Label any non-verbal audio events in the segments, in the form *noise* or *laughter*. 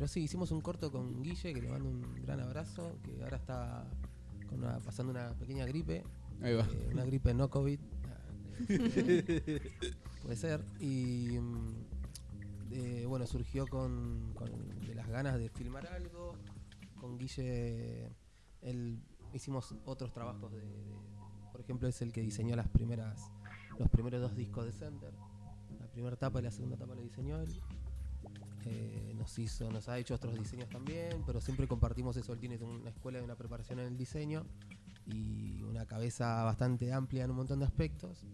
pero sí, hicimos un corto con Guille, que le mando un gran abrazo, que ahora está con una- pasando una pequeña gripe. Ahí va. eh, una gripe no COVID. *laughs* Puede ser. Y mm, eh, bueno, surgió con, con de las ganas de filmar algo. Con Guille él, hicimos otros trabajos de, de- por ejemplo, es el que diseñó las primeras, los primeros dos discos de Center. La primera etapa y la segunda etapa la diseñó él. Eh, nos hizo, nos ha hecho otros diseños también, pero siempre compartimos eso. Él tiene una escuela de una preparación en el diseño y una cabeza bastante amplia en un montón de aspectos.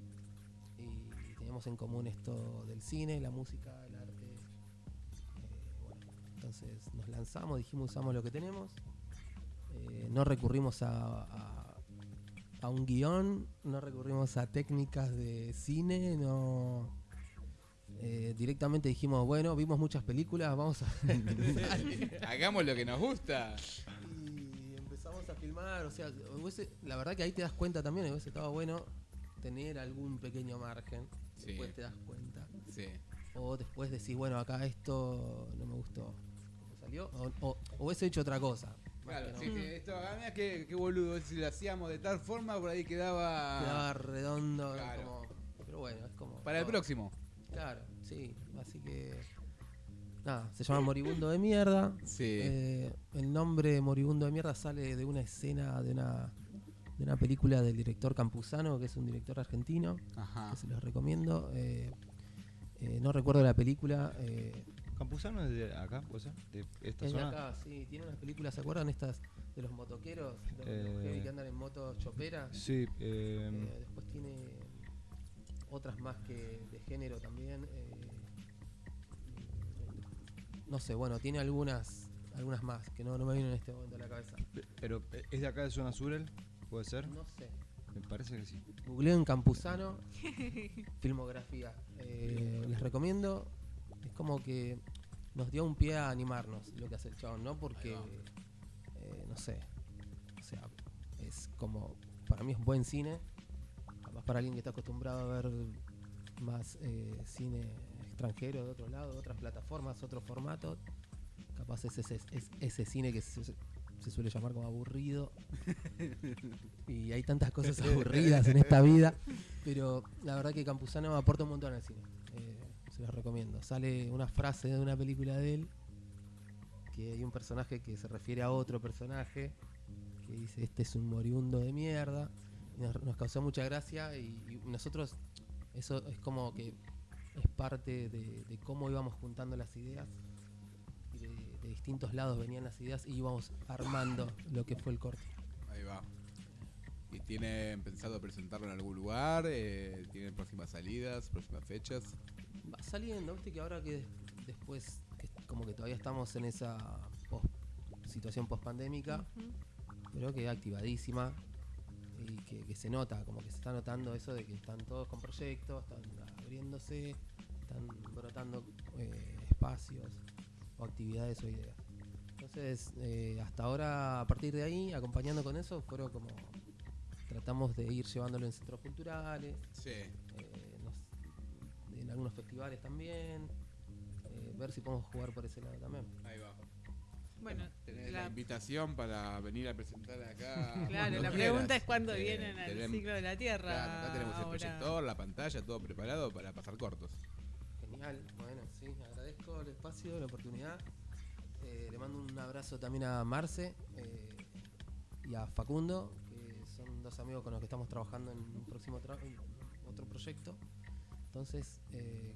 Y teníamos en común esto del cine, la música, el arte. Eh, entonces nos lanzamos, dijimos usamos lo que tenemos. Eh, no recurrimos a, a- a un guion, no recurrimos a técnicas de cine, no. Eh, directamente dijimos, bueno, vimos muchas películas, vamos a. *laughs* Hagamos lo que nos gusta. Y empezamos a filmar, o sea, hubiese- la verdad que ahí te das cuenta también, hubiese estado bueno tener algún pequeño margen, Sí. después te das cuenta. Sí. O después decís, bueno, acá esto no me gustó como salió, o, o- o hubiese hecho otra cosa. Claro, que sí, no. sí, esto, mira qué, qué boludo, si lo hacíamos de tal forma, por ahí quedaba... Quedaba redondo, Claro. como- pero bueno, es como... Para el próximo. Claro, sí, así que... Nada, se llama Moribundo de Mierda. Sí. Eh, el nombre Moribundo de Mierda sale de una escena de una, de una película del director Campuzano, que es un director argentino, Ajá. que se los recomiendo. Eh, eh, no recuerdo la película. eh, ¿Campuzano es de acá, puede ser? ¿De esta es de zona? acá, sí, tiene unas películas, ¿se acuerdan estas de los motoqueros? Los, Eh, que andan en motos choperas. Sí, eh, Eh, después tiene otras más que de género también. eh, no sé, bueno, tiene algunas algunas más que no, no me vienen en este momento a la cabeza. pero eh, ¿es de acá de zona sur él? ¿Puede ser? No sé. Me parece que sí. Googleo en Campuzano, *laughs* filmografía. Eh, les recomiendo. Es como que nos dio un pie a animarnos lo que hace el chabón, ¿no? Porque, eh, no sé. O sea, es como. Para mí es buen cine. Para alguien que está acostumbrado a ver más eh, cine extranjero de otro lado, otras plataformas, otros formatos. Capaz es ese, es ese cine que se, se suele llamar como aburrido. *laughs* y hay tantas cosas aburridas en esta vida. Pero la verdad que Campuzano aporta un montón al cine. Eh, se los recomiendo. Sale una frase de una película de él. Que hay un personaje que se refiere a otro personaje. Que dice, este es un moribundo de mierda. Y nos, nos causó mucha gracia. Y, y nosotros, eso es como que es parte de, de cómo íbamos juntando las ideas. Y de, de distintos lados venían las ideas y íbamos armando lo que fue el corte. Ahí va. ¿Y tienen pensado presentarlo en algún lugar? Eh, ¿Tienen próximas salidas, próximas fechas? Va saliendo, viste que ahora que des- después, que como que todavía estamos en esa situación post pandémica, pero que activadísima y que, que se nota, como que se está notando eso de que están todos con proyectos, están abriéndose, están brotando eh, espacios o actividades o ideas. Entonces, eh, hasta ahora, a partir de ahí, acompañando con eso, fueron como. Tratamos de ir llevándolo en centros culturales, Sí. eh, nos- en algunos festivales también, ver si podemos jugar por ese lado también. Ahí va. Bueno, Tenés la la, invitación para venir a presentar acá. claro, la quieras. pregunta es cuándo Eh, vienen al ciclo de la Tierra. Claro, acá tenemos el proyector, la pantalla, todo preparado para pasar cortos. Genial, bueno, sí, agradezco el espacio, la oportunidad. Eh, le mando un abrazo también a Marce eh, y a Facundo, que son dos amigos con los que estamos trabajando en un próximo tra- en otro proyecto. Entonces, eh,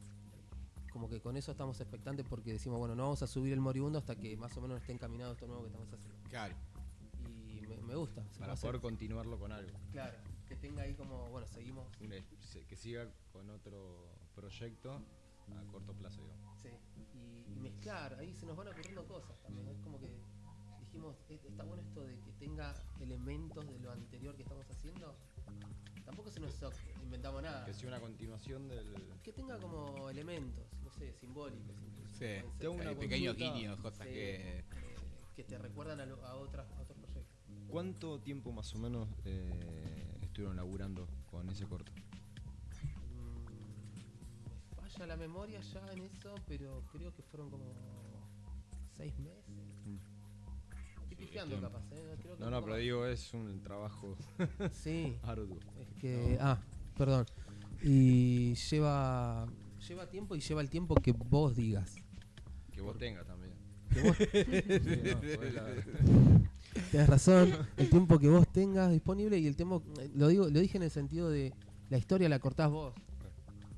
como que con eso estamos expectantes porque decimos, bueno, no vamos a subir el moribundo hasta que más o menos esté encaminado esto nuevo que estamos haciendo. Claro. Y me, me gusta. Para hacer. poder continuarlo con algo. Claro, que tenga ahí como, bueno, seguimos. Que siga con otro proyecto a corto plazo, digamos. Sí, y, y mezclar, ahí se nos van ocurriendo cosas también. Es como que dijimos, "E- está bueno esto de que tenga elementos de lo anterior que estamos haciendo. Tampoco se nos inventamos nada. Que sea una continuación del. Que tenga como elementos, sé, simbólicos incluso. Sí. Pueden ser. Te hago una Hay pequeños consulta. guiños, cosas Sí, que. eh, que te recuerdan a, lo- a otras, a otros proyectos. ¿Cuánto tiempo más o menos eh, estuvieron laburando con ese corto? Mm, me falla la memoria ya en eso, pero creo que fueron como seis meses. Estoy pifiando tiempo. capaz, ¿eh? Creo que No, no, pero más. digo, es un trabajo Sí, *laughs* arduo. es que. Ah, perdón. Y lleva. Lleva tiempo y lleva el tiempo que vos digas. Que vos tengas también. Que vos *laughs* *laughs* Sí, no, la- Tienes razón, el tiempo que vos tengas disponible y el tiempo, eh, lo digo, lo dije en el sentido de la historia la cortás vos.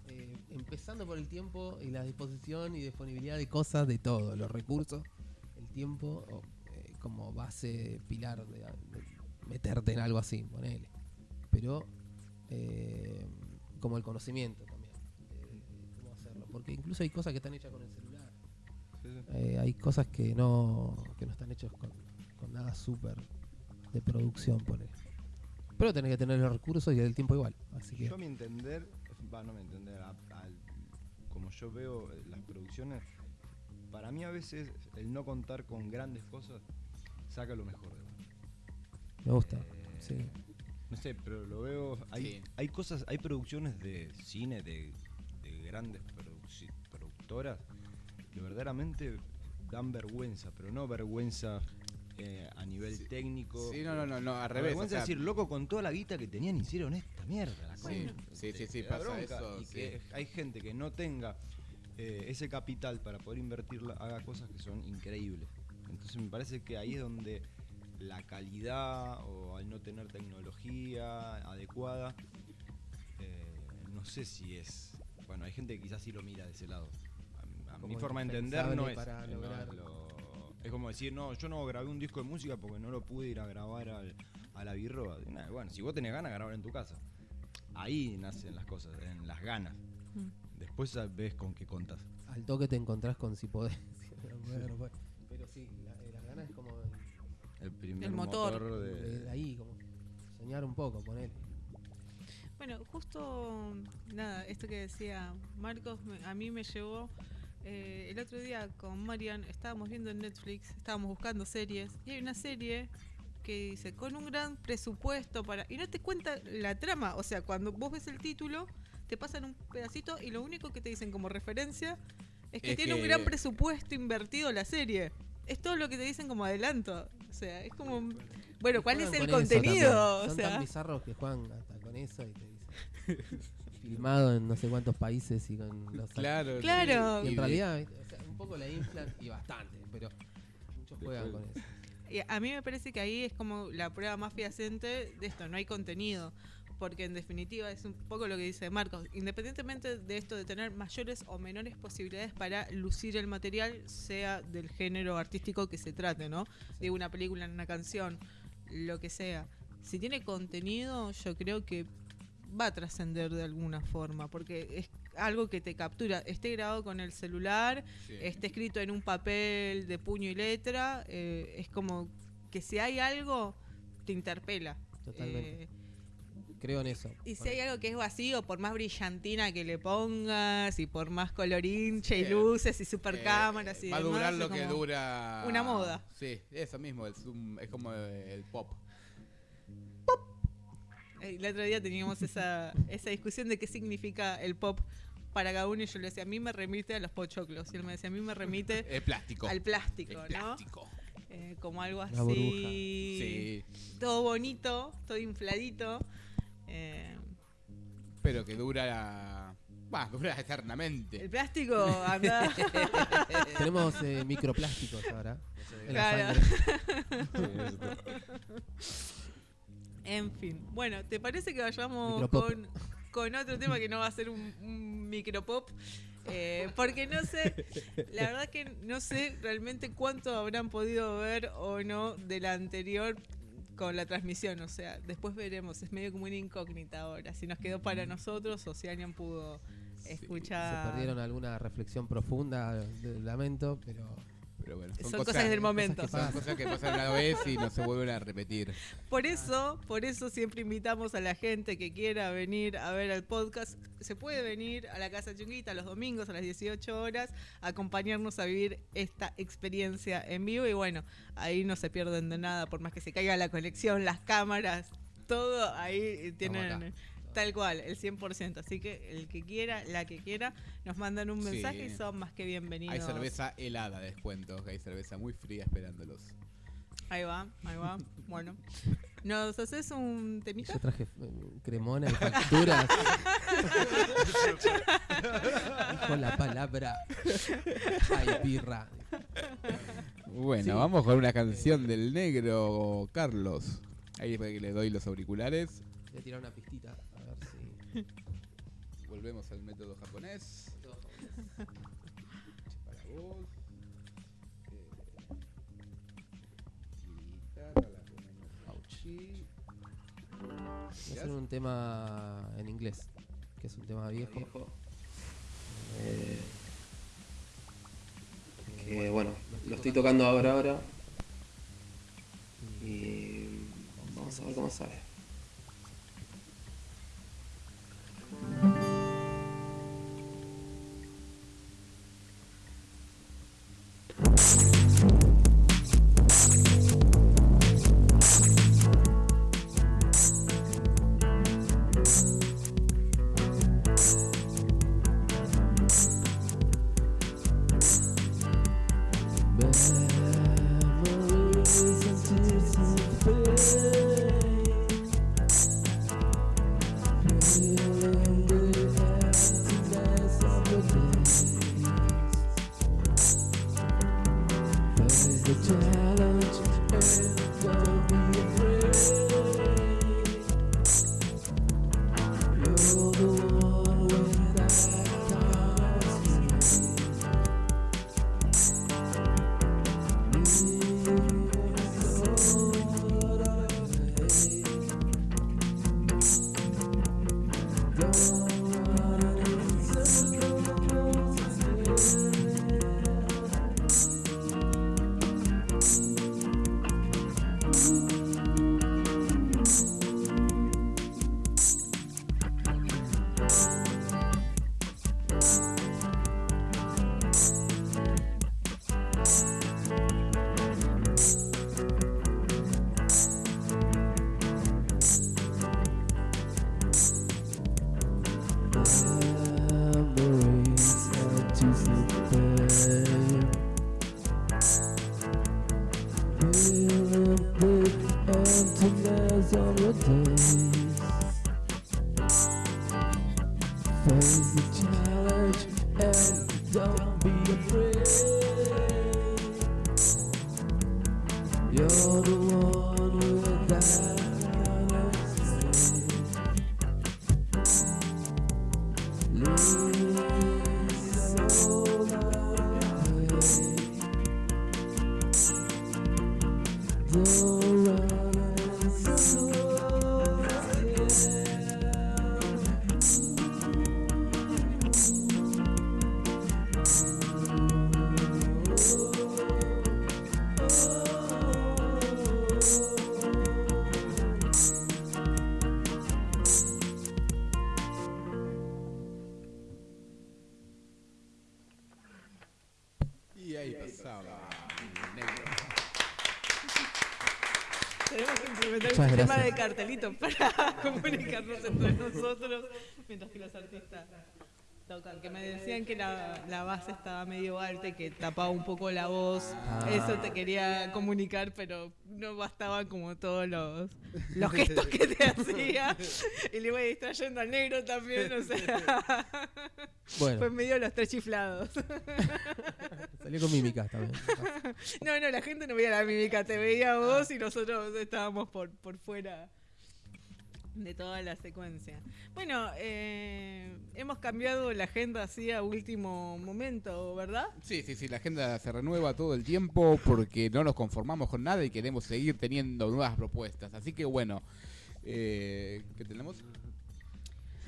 Eh, empezando por el tiempo y la disposición y disponibilidad de cosas, de todo, los recursos, el tiempo o, eh, como base pilar de, de meterte en algo así, ponele. Pero eh, como el conocimiento Porque incluso hay cosas que están hechas con el celular. sí, sí. Eh, hay cosas que no, que no están hechas con, con nada súper de producción, pone. Pero tenés que tener los recursos y el tiempo igual. Así que Yo a mi entender, va, no me entender, a- como yo veo eh, las producciones, para mí a veces el no contar con grandes cosas saca lo mejor de vos. me gusta. Eh, Sí. No sé, pero lo veo. Hay, Sí. hay cosas, hay producciones de cine de, de grandes produci- productoras que verdaderamente dan vergüenza, pero no vergüenza eh, a nivel Sí. técnico. Sí, no, no, no, no, al revés. o vergüenza sea, es decir, loco, con toda la guita que tenían hicieron esta mierda. la Sí, sí, sí, sí, pasa eso, Y sí. que hay gente que no tenga eh, ese capital para poder invertirla, haga cosas que son increíbles. Entonces me parece que ahí es donde la calidad o al no tener tecnología adecuada, eh, no sé si es... Bueno, hay gente que quizás sí lo mira de ese lado. Mi forma de entender no es... para no lograr- es lo- es como decir, no, yo no grabé un disco de música porque no lo pude ir a grabar al- a la birroba. Bueno, si vos tenés ganas, grabar en tu casa. Ahí nacen las cosas, en las ganas. Mm. Después ves con qué contas. Al toque te encontrás con si podés. *laughs* Pero sí, la- eh, las ganas es como El primer El motor. de, de, de ahí, como soñar un poco, poner. Bueno, justo nada, esto que decía Marcos, me- a mí me llevó eh, el otro día con Marian, estábamos viendo en Netflix, estábamos buscando series, y hay una serie que dice, con un gran presupuesto para... Y no te cuenta la trama, o sea, cuando vos ves el título, te pasan un pedacito y lo único que te dicen como referencia es que Es tiene un gran presupuesto invertido la serie. Es todo lo que te dicen como adelanto. O sea, es como... Bueno, ¿cuál es el con contenido? O sea, tan bizarros que juegan hasta con eso y te dicen. *laughs* filmado en no sé cuántos países y con los *laughs* Claro. Claro. Y en realidad, ¿viste? o sea, un poco la inflan y bastante, pero muchos juegan con eso. Y a mí me parece que ahí es como la prueba más fehaciente de esto, no hay contenido. Porque en definitiva es un poco lo que dice Marcos. Independientemente de esto de tener mayores o menores posibilidades para lucir el material, sea del género artístico que se trate, ¿no? De una película, una canción, lo que sea. Si tiene contenido, yo creo que va a trascender de alguna forma, porque es algo que te captura. Esté grabado con el celular, Sí. esté escrito en un papel de puño y letra, eh, es como que si hay algo, te interpela. Totalmente. Eh, Creo en eso. y si hay algo que es vacío, por más brillantina que le pongas, y por más colorinche y luces y super Eh, cámaras y Va a durar lo que dura. una moda. Sí, eso mismo. Es, un- es como el pop. Eh, El otro día teníamos esa, esa discusión de qué significa el pop para cada uno y yo le decía, a mí me remite a los pochoclos. Y él me decía, a mí me remite *laughs* Es plástico. al plástico, ¿no? plástico. Eh, como algo así. Sí. Todo bonito, todo infladito. Eh, Pero que dura. Va, dura eternamente. el plástico anda. *laughs* Tenemos eh, microplásticos ahora. *laughs* Claro. En fin. Bueno, ¿te parece que vayamos con, con otro tema que no va a ser un, un micropop? Eh, porque no sé, la verdad que no sé realmente cuánto habrán podido ver o no de la anterior con la transmisión. O sea, después veremos. Es medio como una incógnita ahora. Si nos quedó para nosotros o si alguien pudo Sí, escuchar. Se perdieron alguna reflexión profunda, lamento, pero Pero bueno, Son cosas del momento. que Son cosas que pasan una vez y no se vuelven a repetir. Por eso, por eso siempre invitamos a la gente que quiera venir a ver el podcast. Se puede venir a la Casa Chunguita los domingos a las 18 horas, a acompañarnos a vivir esta experiencia en vivo. Y bueno, ahí no se pierden de nada, por más que se caiga la conexión, las cámaras, todo ahí tienen. Tal cual, el 100%. Así que el que quiera, la que quiera, nos mandan un Sí. mensaje y son más que bienvenidos. Hay cerveza helada, descuento. Hay cerveza muy fría esperándolos. Ahí va, ahí va. *laughs* Bueno, ¿nos haces un temita? Yo traje eh, cremona y facturas. *laughs* Con la palabra. Ay, birra. Bueno, Sí. vamos con una canción del negro Carlos. Ahí para que le doy los auriculares. Voy a tirar una pistita. *laughs* Volvemos al método japonés. Para vos. Eh, guitarra la ponemos allí. Voy a hacer un tema en inglés, que es un tema viejo. Eh, que bueno, lo estoy tocando ahora ahora. Y vamos a ver cómo sale. Mm-hmm. Y sistema gracias. de cartelito para *laughs* comunicarnos entre nosotros mientras que los artistas tocan. Que me decían que la, la base estaba medio alta y que tapaba un poco la voz. Ah. Eso te quería comunicar, pero no bastaban como todos los, los gestos que te *laughs* hacía. Y le iba distrayendo al negro también, o sea. *laughs* Fue Bueno, medio los tres chiflados. salió con mímicas también. No, no, la gente no veía la mímica, te veía vos y nosotros estábamos por, por fuera de toda la secuencia. Bueno, eh, hemos cambiado la agenda así a último momento, ¿verdad? Sí, sí, sí, la agenda se renueva todo el tiempo porque no nos conformamos con nada y queremos seguir teniendo nuevas propuestas. Así que bueno, eh, ¿qué tenemos?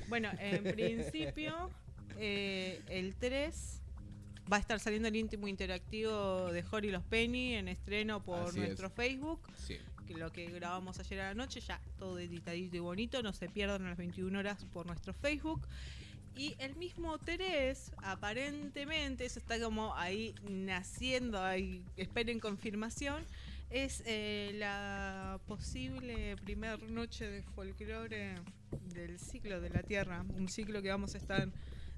Bueno, en *laughs* principio, eh, el 3 va a estar saliendo el íntimo interactivo de Jory Los Penny en estreno por Así es. nuestro Facebook. Sí. Lo que grabamos ayer a la noche, ya todo editadito y bonito, no se pierdan a las 21 horas por nuestro Facebook. Y el mismo Terés, aparentemente, eso está como ahí naciendo, ahí, esperen confirmación, Es eh, la posible primer noche de folclore del ciclo de la Tierra, un ciclo que vamos a estar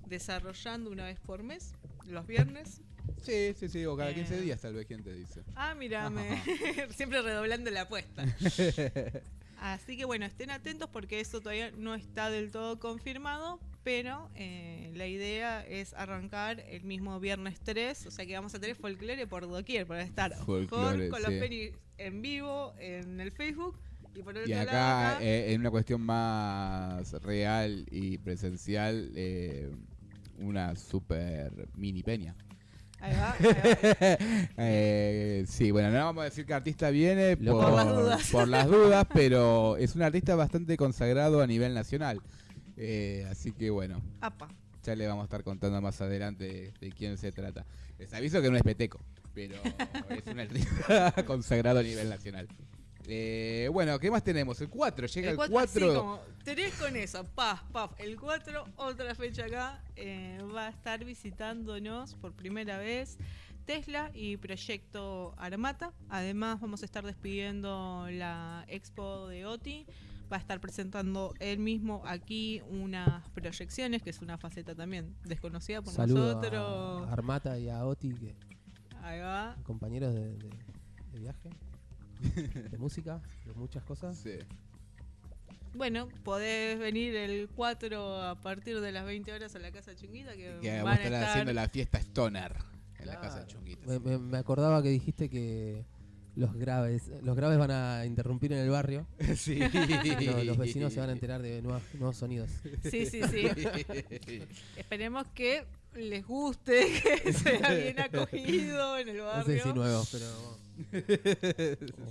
desarrollando una vez por mes, los viernes. Sí, sí, sí, o cada 15 Eh. días tal vez, ¿quién te dice? Ah, mira, me- *laughs* siempre redoblando la apuesta. *laughs* Así que bueno, estén atentos porque eso todavía no está del todo confirmado, pero eh, la idea es arrancar el mismo viernes 3, o sea que vamos a tener folclore por doquier, para estar Folclore, con, con los penis en vivo en el Facebook y por otro Y lado acá, acá, eh, en una cuestión más real y presencial, eh, una super mini peña. Ahí va, ahí va. *laughs* Eh, sí, bueno, no vamos a decir que artista viene por, Por las dudas. por las dudas, pero es un artista bastante consagrado a nivel nacional. Eh, así que bueno, Apa. ya le vamos a estar contando más adelante de, de quién se trata. Les aviso que no es peteco, pero es un artista *laughs* consagrado a nivel nacional. Eh, bueno, ¿qué más tenemos? El 4, llega el 4. cuatro, así como, tenés con eso, paf, paf. El 4, otra fecha acá, eh, va a estar visitándonos por primera vez Tesla y Proyecto Armata. Además, vamos a estar despidiendo la expo de OTI. Va a estar presentando él mismo aquí unas proyecciones, que es una faceta también desconocida por Saludo nosotros. a Armata y a Oti, que Ahí va. compañeros de, de- de viaje, de música, de muchas cosas. Sí. Bueno, podés venir el 4 a partir de las 20 horas a la Casa Chunguita, que, Que van vamos a estar haciendo la fiesta Stoner en la casa de Chunguitas. Me, me- me acordaba que dijiste que los graves, los graves van a interrumpir en el barrio. *laughs* sí. Lo- los vecinos se van a enterar de nuevos sonidos. Sí, sí, sí. *laughs* Esperemos que les guste, *laughs* que sea bien acogido en el No barrio. sé si nuevos, pero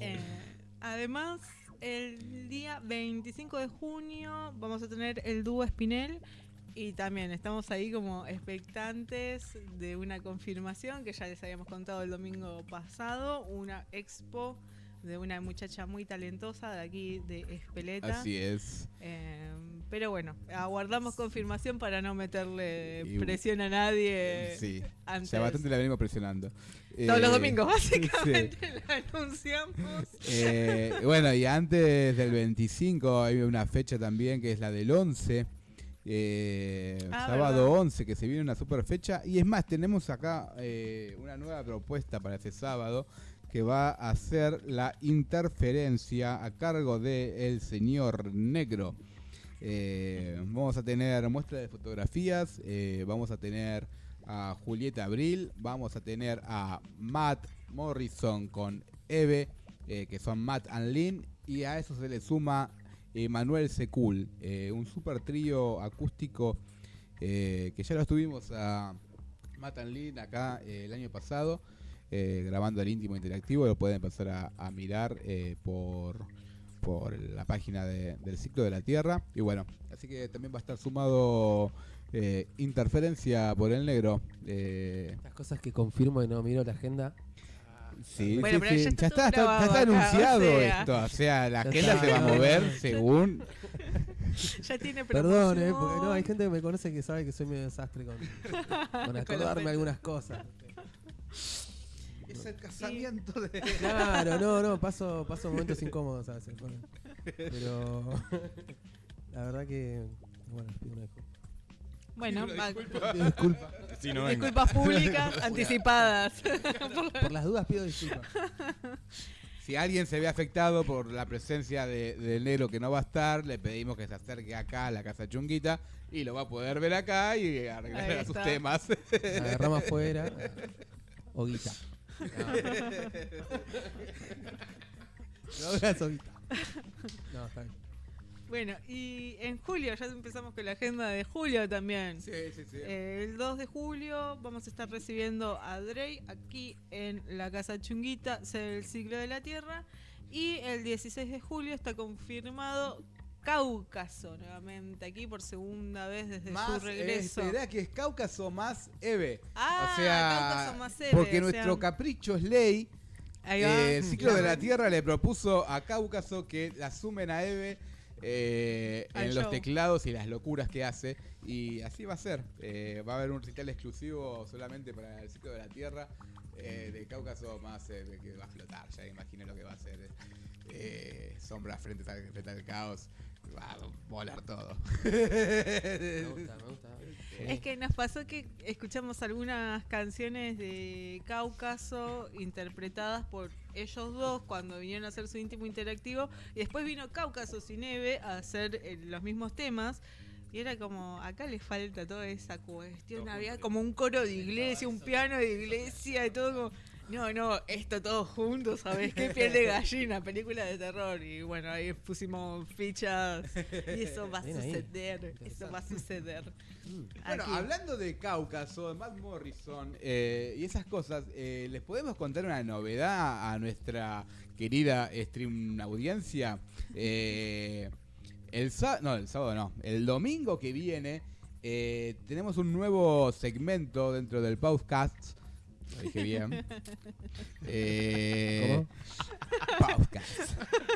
Eh, además, el día 25 de junio vamos a tener el dúo Espinel y también estamos ahí como expectantes de una confirmación que ya les habíamos contado el domingo pasado, una expo de una muchacha muy talentosa de aquí de Espeleta. Así es. Eh, pero bueno, aguardamos confirmación para no meterle Y- presión a nadie Sí. antes. Ya bastante la venimos presionando. Todos los Eh, domingos, básicamente, *laughs* la anunciamos. Eh, bueno, y antes del 25 hay una fecha también que es la del 11. eh, Ah, sábado verdad. 11, que se viene una super fecha. Y es más, tenemos acá eh, una nueva propuesta para ese sábado que va a ser la interferencia a cargo de el señor negro. Eh, vamos a tener muestra de fotografías, eh, vamos a tener a Julieta Abril, vamos a tener a Matt Morrison con Eve, eh, que son Matt and Lynn, y a eso se le suma Manuel Secul, un super trío acústico que ya lo estuvimos a Matt and Lynn acá el año pasado, eh, grabando el íntimo interactivo, lo pueden empezar a, a mirar eh, por por la página de- del ciclo de la Tierra. Y bueno, así que también va a estar sumado eh, interferencia por el negro. Eh, las cosas que confirmo y no miro la agenda. sí, Bueno, sí, pero sí. ya está Ya, está, ya anunciado o sea. esto. O sea, la agenda está. se va a mover *laughs* según. Ya tiene Perdón, eh, porque no, hay gente que me conoce que sabe que soy medio desastre con, con *laughs* acordarme algunas cosas. Es el casamiento de. *laughs* Claro, no, no, paso, paso momentos incómodos a veces. bueno. Pero *laughs* la verdad que, bueno, pido una disculpa. Bueno, *laughs* disculpas. Si no vengo. disculpas públicas anticipadas. Por las dudas pido disculpas. Si alguien se ve afectado por la presencia de- del negro que no va a estar, le pedimos que se acerque acá a la casa chunguita y lo va a poder ver acá y arreglar sus temas. Agarramos afuera. O guita. No, *laughs* no está bien. bueno, y en julio, ya empezamos con la agenda de julio también. Sí, sí, sí. Eh, El 2 de julio vamos a estar recibiendo a Drey aquí en la Casa Chunguita, el ciclo de la Tierra. Y el 16 de julio está confirmado Cáucaso nuevamente aquí por segunda vez desde su regreso. espera que es Cáucaso más Eve. Ah, o sea, Cáucaso más Eve, porque o nuestro capricho es ley. Eh, el ciclo de la Tierra le propuso a Cáucaso que la sumen a Eve eh, en los teclados y las locuras que hace. Y así va a ser. Eh, va a haber un recital exclusivo solamente para el ciclo de la Tierra. Eh, de Cáucaso más de que va a flotar, ya imagino lo que va a ser. Eh, sombra frente al, frente al caos. Va a volar todo. Me gusta, me gusta. Es que nos pasó que escuchamos algunas canciones de Cáucaso interpretadas por ellos dos cuando vinieron a hacer su íntimo interactivo y después vino Cáucaso Cineve a hacer eh, los mismos temas y era como, acá le falta toda esa cuestión, Todo había como un coro de iglesia, un piano de iglesia y todo como... No, no, esto todo junto, ¿sabes qué? Piel de gallina, película de terror. Y bueno, ahí pusimos fichas y eso va a suceder, eso va a suceder. Bueno, Aquí. hablando de Cáucaso, de Matt Morrison eh, y esas cosas, eh, ¿les podemos contar una novedad a nuestra querida stream audiencia? Eh, el sábado, no, el sábado no, el domingo que viene eh, tenemos un nuevo segmento dentro del podcast. Lo dije bien. *laughs* Eh, podcast.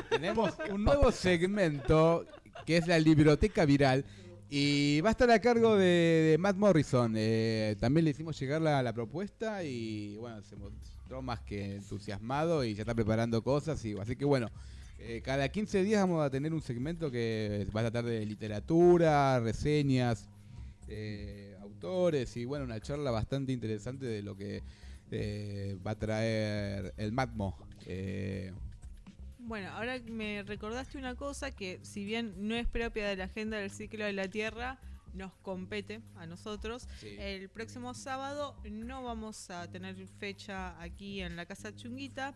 Tenemos un nuevo segmento que es la biblioteca viral y va a estar a cargo de, de Matt Morrison. Eh, también le hicimos llegar la, la propuesta y bueno, se mostró más que entusiasmado y ya está preparando cosas. Y, así que bueno, eh, cada 15 días vamos a tener un segmento que va a tratar de literatura, reseñas, eh, y bueno, una charla bastante interesante de lo que eh, va a traer el Matmo. Eh, Bueno, ahora me recordaste una cosa que si bien no es propia de la agenda del ciclo de la Tierra, nos compete a nosotros. sí. El próximo sábado no vamos a tener fecha aquí en la Casa Chunguita,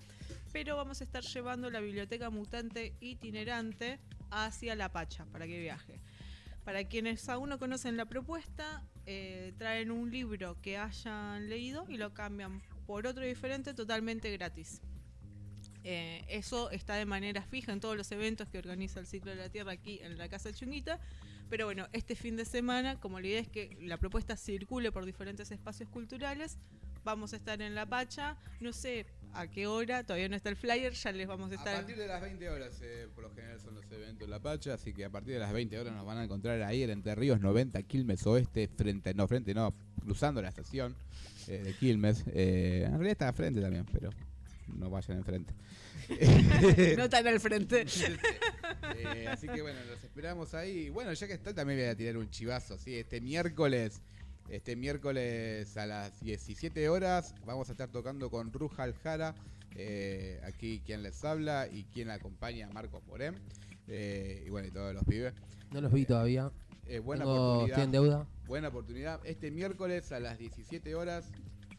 pero vamos a estar llevando la biblioteca mutante itinerante hacia La Pacha para que viaje. Para quienes aún no conocen la propuesta, eh, traen un libro que hayan leído y lo cambian por otro diferente totalmente gratis. Eh, eso está de manera fija en todos los eventos que organiza el Ciclo de la Tierra aquí en la Casa Chunguita. Pero bueno, este fin de semana, como la idea es que la propuesta circule por diferentes espacios culturales, vamos a estar en La Pacha. No sé a qué hora, todavía no está el flyer, ya les vamos a A estar. partir de las 20 horas, eh, por lo general son los eventos en La Pacha, así que a partir de las 20 horas nos van a encontrar ahí en Entre Ríos 90, Quilmes Oeste, frente, no, frente no, cruzando la estación eh, de Quilmes. Eh, en realidad está frente también, pero no vayan enfrente. *laughs* No tan al frente. *laughs* Eh, así que bueno, los esperamos ahí. Bueno, ya que estoy, también voy a tirar un chivazo, ¿sí? Este miércoles, este miércoles a las 17 horas, vamos a estar tocando con Ruja Aljara, eh, aquí quien les habla y quien acompaña, Marcos Morén. eh, y bueno, y todos los pibes. No los vi todavía. Eh, buena Tengo, estoy en oportunidad. deuda. Buena oportunidad. Este miércoles a las 17 horas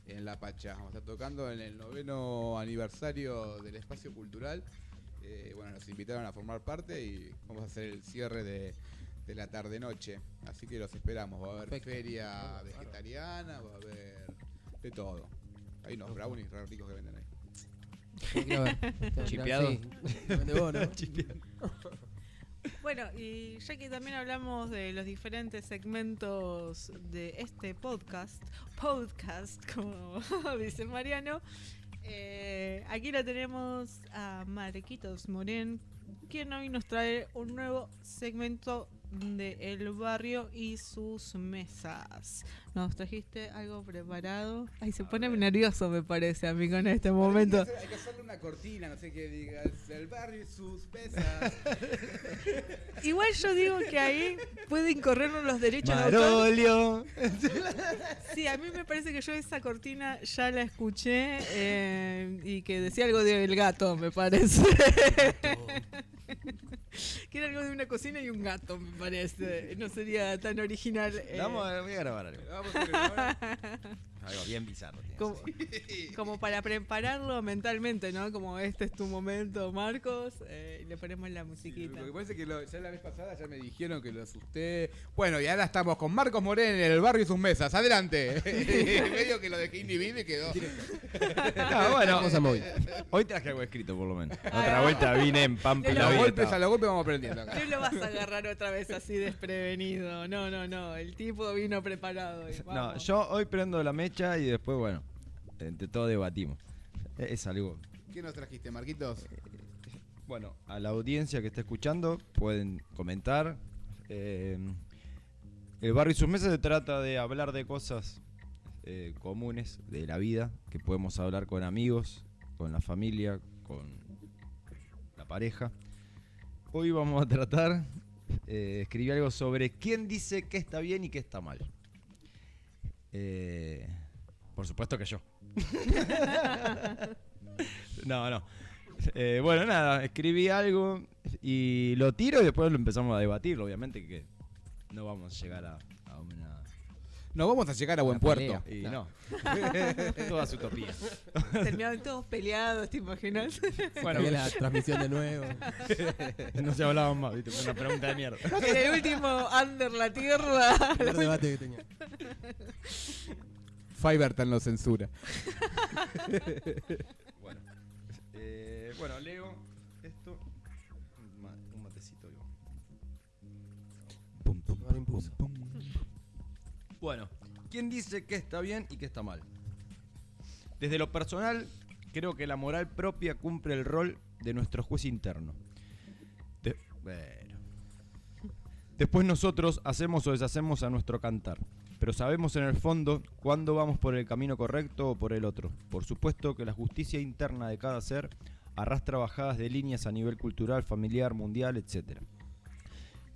en La Pacha. Vamos a estar tocando en el noveno aniversario del espacio cultural. Eh, bueno, nos invitaron a formar parte y vamos a hacer el cierre de, de la tarde-noche. Así que los esperamos. Va a haber Perfecto. feria vegetariana, va a haber de todo. Hay unos brownies re ricos que venden ahí. Ver. *laughs* Chipeado. Sí, vende vos, ¿no? *laughs* Bueno, y ya que también hablamos de los diferentes segmentos de este podcast, podcast, como *laughs* dice Mariano, eh, aquí lo tenemos a Marquitos Morén, quien hoy nos trae un nuevo segmento de El Barrio y sus mesas. ¿Nos trajiste algo preparado? Ay, se pone nervioso, me parece, a mí con este momento. Hay que, hacer- hay que hacerle una cortina, no sé qué digas. El barrio y sus pesas. *laughs* Igual yo digo que ahí pueden corrernos los derechos de autor. Marolio. *laughs* Sí, a mí me parece que yo esa cortina ya la escuché eh, y que decía algo del gato, me parece. *laughs* *laughs* que era algo de una cocina y un gato, me parece. No sería tan original. eh, Vamos a, voy a grabar algo. Vamos a grabar. Algo bien bizarro. *laughs* como, para prepararlo mentalmente, ¿no? Como este es tu momento, Marcos, eh, y le ponemos la Sí, musiquita. Lo que pasa es que lo- ya la vez pasada ya me dijeron que lo asusté. Bueno, y ahora estamos con Marcos Morén en el barrio y sus mesas. Adelante. *laughs* Medio que lo dejé inhibido y quedó. Ah, bueno, Vamos a móvil. hoy traje algo escrito por lo menos. Ah, Otra vuelta vine en Pampa la los golpes, a los golpes vamos aprendiendo acá. No lo vas a agarrar otra vez así desprevenido. No, no, no. El tipo vino preparado. y No, yo hoy prendo la mecha y después, bueno, entre todos debatimos. Es es algo. ¿Qué nos trajiste, Marquitos? Bueno, a la audiencia que está escuchando pueden comentar. Eh, el barrio y sus mesas se trata de hablar de cosas eh, comunes de la vida que podemos hablar con amigos, con la familia, con la pareja. Hoy vamos a tratar, eh, escribir algo sobre quién dice que está bien y qué está mal. Eh, por supuesto que yo. *laughs* no, no. Eh, bueno, nada, escribí algo y lo tiro y después lo empezamos a debatir. Obviamente que no vamos a llegar a, a una. No vamos a llegar a buen puerto. Y Claro. no. *laughs* Todas utopías. Terminaban todos peleados, ¿te imaginas? Bueno, la *laughs* transmisión de nuevo. no se hablaban más, ¿viste? Fue una pregunta de mierda. En el último Under la Tierra. El debate que tenía. Fiverr lo censura. *laughs* Bueno, eh, bueno, leo esto. Un ma- un matecito. digo. Pum. Bueno, ¿quién dice que está bien y que está mal? Desde lo personal, creo que la moral propia cumple el rol de nuestro juez interno. De- bueno. Después nosotros hacemos o deshacemos a nuestro cantar, pero sabemos en el fondo cuándo vamos por el camino correcto o por el otro. Por supuesto que la justicia interna de cada ser arrastra bajadas de líneas a nivel cultural, familiar, mundial, etc.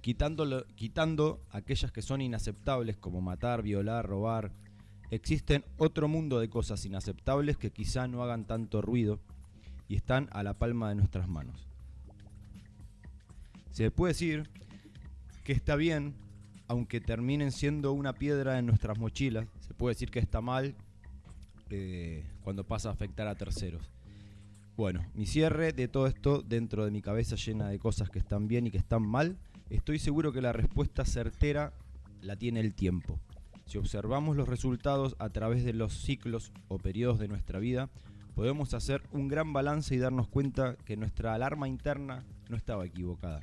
Quitándolo- quitando aquellas que son inaceptables como matar, violar, robar, existen otro mundo de cosas inaceptables que quizá no hagan tanto ruido y están a la palma de nuestras manos. Se puede decir que está bien, aunque terminen siendo una piedra en nuestras mochilas. Se puede decir que está mal eh, cuando pasa a afectar a terceros. Bueno, mi cierre de todo esto dentro de mi cabeza llena de cosas que están bien y que están mal, estoy seguro que la respuesta certera la tiene el tiempo. Si observamos los resultados a través de los ciclos o periodos de nuestra vida, podemos hacer un gran balance y darnos cuenta que nuestra alarma interna no estaba equivocada.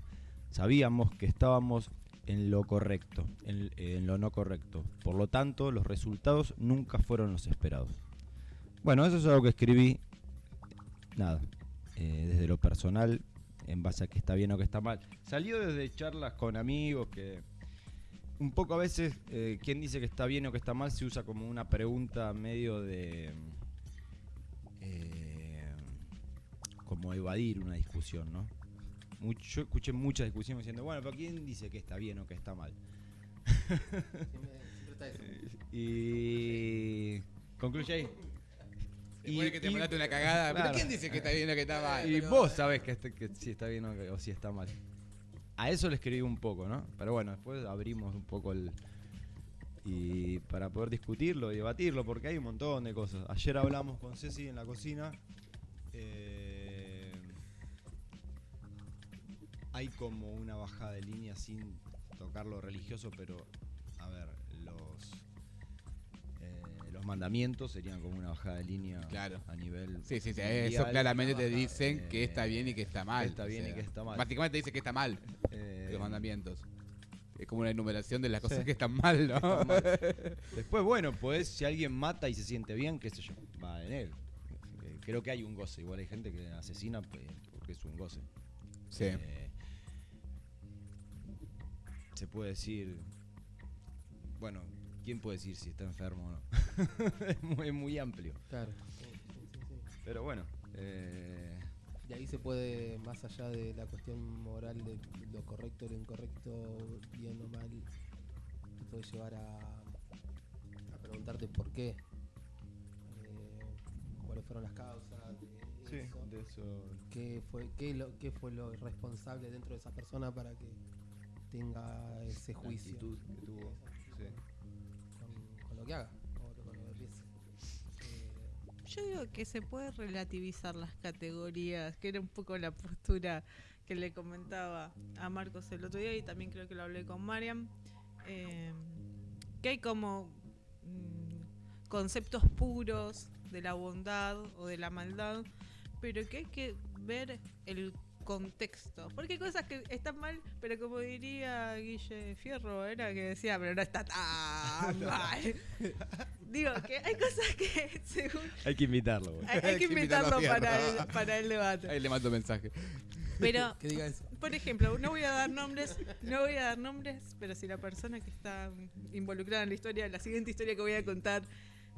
Sabíamos que estábamos en lo correcto, en, lo no correcto. Por lo tanto, los resultados nunca fueron los esperados. Bueno, eso es algo que escribí, nada, eh, desde lo personal, en base a que está bien o que está mal. Salió desde charlas con amigos que un poco a veces eh, quien dice que está bien o que está mal se usa como una pregunta medio de eh, como evadir una discusión, ¿no? Mucho, yo escuché muchas discusiones diciendo, bueno, pero ¿quién dice que está bien o que está mal? Siempre, siempre está eso. *laughs* Y concluye ahí. Después de que te mandaste una cagada. Claro. ¿Pero quién dice que está bien o que está mal? Y vos sabés que, este- que si está bien o, que- o si está mal. A eso le escribí un poco, ¿no? Pero bueno, después abrimos un poco el... Y para poder discutirlo y debatirlo, porque hay un montón de cosas. Ayer hablamos con Ceci en la cocina. eh, hay como una bajada de línea sin tocar lo religioso, pero a ver, los eh, los mandamientos serían como una bajada de línea Claro. a nivel Sí, sí, sí. mundial. Eso claramente te dicen que Eh, está bien y que está mal. que está bien y que está mal. Básicamente te dice que está mal Eh, los mandamientos. Es como una enumeración de las cosas Sí. que están mal, ¿no? Mal. *laughs* Después, bueno, pues si alguien mata y se siente bien, qué sé yo, va en él. Creo que hay un goce. Igual hay gente que asesina pues, porque es un goce. Sí. Eh, se puede decir. Bueno, ¿quién puede decir si está enfermo o no? *laughs* es, muy, amplio. Claro. Sí, sí, sí, sí. Pero bueno. eh, Y ahí se puede, más allá de la cuestión moral de lo correcto, lo incorrecto, bien o mal, te puede llevar a, a preguntarte por qué, eh, cuáles fueron las causas de eso, de eso. qué fue, qué, lo, qué fue lo responsable dentro de esa persona para que tenga ese juicio actitud que tuvo. Sí. con, con lo que haga, o con lo que piense. Eh, Yo digo que se puede relativizar las categorías, que era un poco la postura que le comentaba a Marcos el otro día y también creo que lo hablé con Mariam, eh, que hay como mm, conceptos puros de la bondad o de la maldad, pero que hay que ver el contexto, porque hay cosas que están mal, pero como diría Guille Fierro, era que decía, pero no está tan *laughs* mal. Digo, que hay cosas que *laughs* según Hay que invitarlo. güey. hay, hay que *laughs* Hay que invitarlo invitarlo a para Fierro. el, para el debate. Ahí le mando mensaje. Pero, que diga eso. por ejemplo, no voy a dar nombres, no voy a dar nombres, pero si la persona que está involucrada en la historia, la siguiente historia que voy a contar,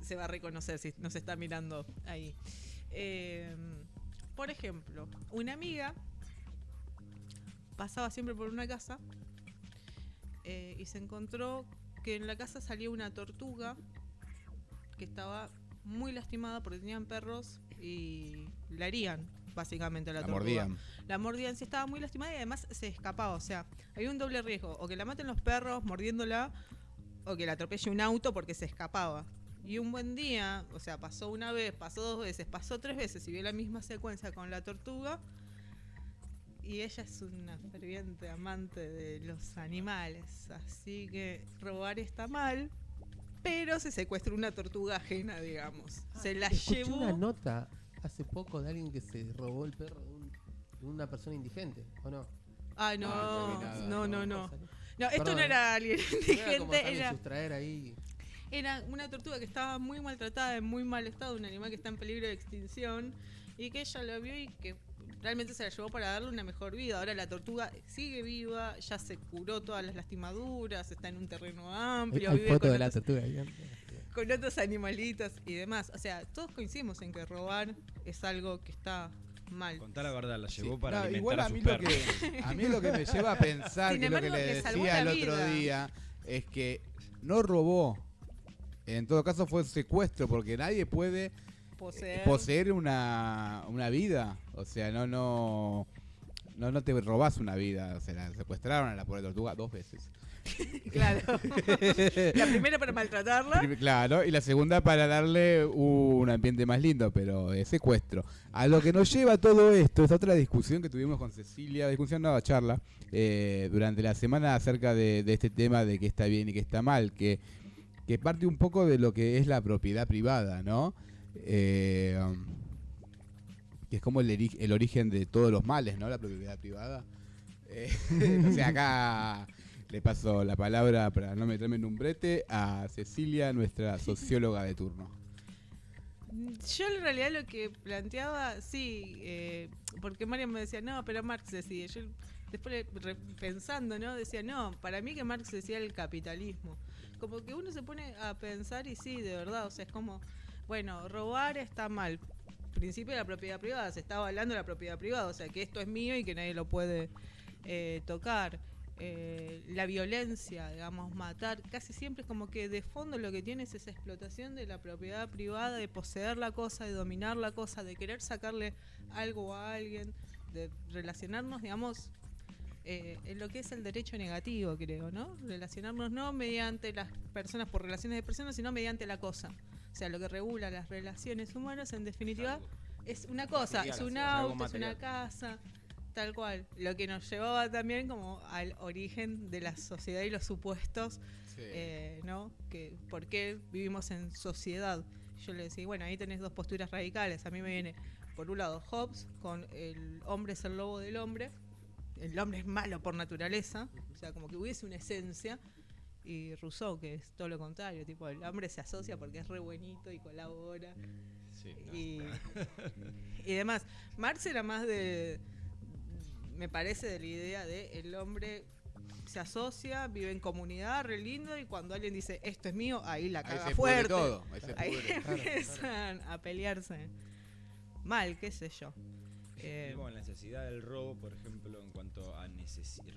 se va a reconocer si nos está mirando ahí. Eh, por ejemplo, una amiga pasaba siempre por una casa eh, y se encontró que en la casa salía una tortuga que estaba muy lastimada porque tenían perros y la herían básicamente a la, La tortuga. mordían. La mordían, sí estaba muy lastimada y además se escapaba. O sea, había un doble riesgo. O que la maten los perros mordiéndola o que la atropelle un auto porque se escapaba. Y un buen día, o sea, pasó una vez, pasó dos veces, pasó tres veces y vio la misma secuencia con la tortuga. Y ella es una ferviente amante de los animales. Así que robar está mal. Pero se secuestró una tortuga ajena, digamos. se la Escuché llevó. una nota hace poco de alguien que se robó el perro de, un- de una persona indigente, ¿o no? Ay, no, Ah, no nada. no, no, no. Esto Perdón, no era alguien No era como indigente, era, sustraer ahí. era una tortuga que estaba muy maltratada, en muy mal estado, un animal que está en peligro de extinción y que ella lo vio y que realmente se la llevó para darle una mejor vida. Ahora la tortuga sigue viva, ya se curó todas las lastimaduras, está en un terreno amplio, hay vive foto con, de la otros, tortuga. ahí. con otros animalitos y demás. O sea, todos coincidimos en que robar es algo que está mal. Contá la verdad, la Sí, llevó para no, alimentar igual a, a mí, que, *laughs* a mí lo que me lleva a pensar, Sin que es lo que embargo, le decía el la otro día, es que no robó. En todo caso fue secuestro, porque nadie puede Poseer. poseer una, una vida. O sea, no, no, no, no te robás una vida. O sea, la secuestraron a la pobre tortuga dos veces. *laughs* Claro. *laughs* la primera para maltratarla. Claro, y la segunda para darle un ambiente más lindo, pero de secuestro. A lo que nos lleva todo esto es otra discusión que tuvimos con Cecilia, discusión no, charla, eh, durante la semana acerca de, de este tema de qué está bien y qué está mal, que, que parte un poco de lo que es la propiedad privada, ¿no? Eh, que es como el, origen de todos los males, ¿no? La propiedad privada. Eh, *laughs* o sea, acá le paso la palabra para no meterme en un brete a Cecilia, nuestra socióloga de turno. Yo en realidad lo que planteaba, sí, eh, porque Mario me decía, no, pero Marx decía, yo después pensando, ¿no? Decía, no, para mí que Marx decía el capitalismo. Como que uno se pone a pensar y sí, de verdad, o sea, es como, bueno, robar está mal. Principio de la propiedad privada, se está avalando la propiedad privada, o sea, que esto es mío y que nadie lo puede eh, tocar. Eh, la violencia, digamos, matar, casi siempre es como que de fondo lo que tiene es esa explotación de la propiedad privada, de poseer la cosa, de dominar la cosa, de querer sacarle algo a alguien, de relacionarnos, digamos, eh, en lo que es el derecho negativo, creo, ¿no? Relacionarnos no mediante las personas por relaciones de personas, sino mediante la cosa. O sea, lo que regula las relaciones humanas, en definitiva, es una cosa, Material, es un auto, es una casa, tal cual. Lo que nos llevaba también como al origen de la sociedad y los supuestos, eh, ¿no? Que por qué vivimos en sociedad. Yo le decía, bueno, ahí tenés dos posturas radicales. A mí me viene, por un lado, Hobbes, con el hombre es el lobo del hombre. El hombre es malo por naturaleza, o sea, como que hubiese una esencia. Y Rousseau, que es todo lo contrario, tipo, el hombre se asocia porque es re buenito y colabora Sí, no. y, *laughs* y demás. Marx era más de, me parece, de la idea de el hombre se asocia, vive en comunidad, re lindo, y cuando alguien dice esto es mío, ahí la Ahí caga se fuerte. todo. Ahí se *laughs* Ahí pudre. Claro, *laughs* empiezan a pelearse. Mal, qué sé yo. Eh, la necesidad del robo, por ejemplo, en cuanto a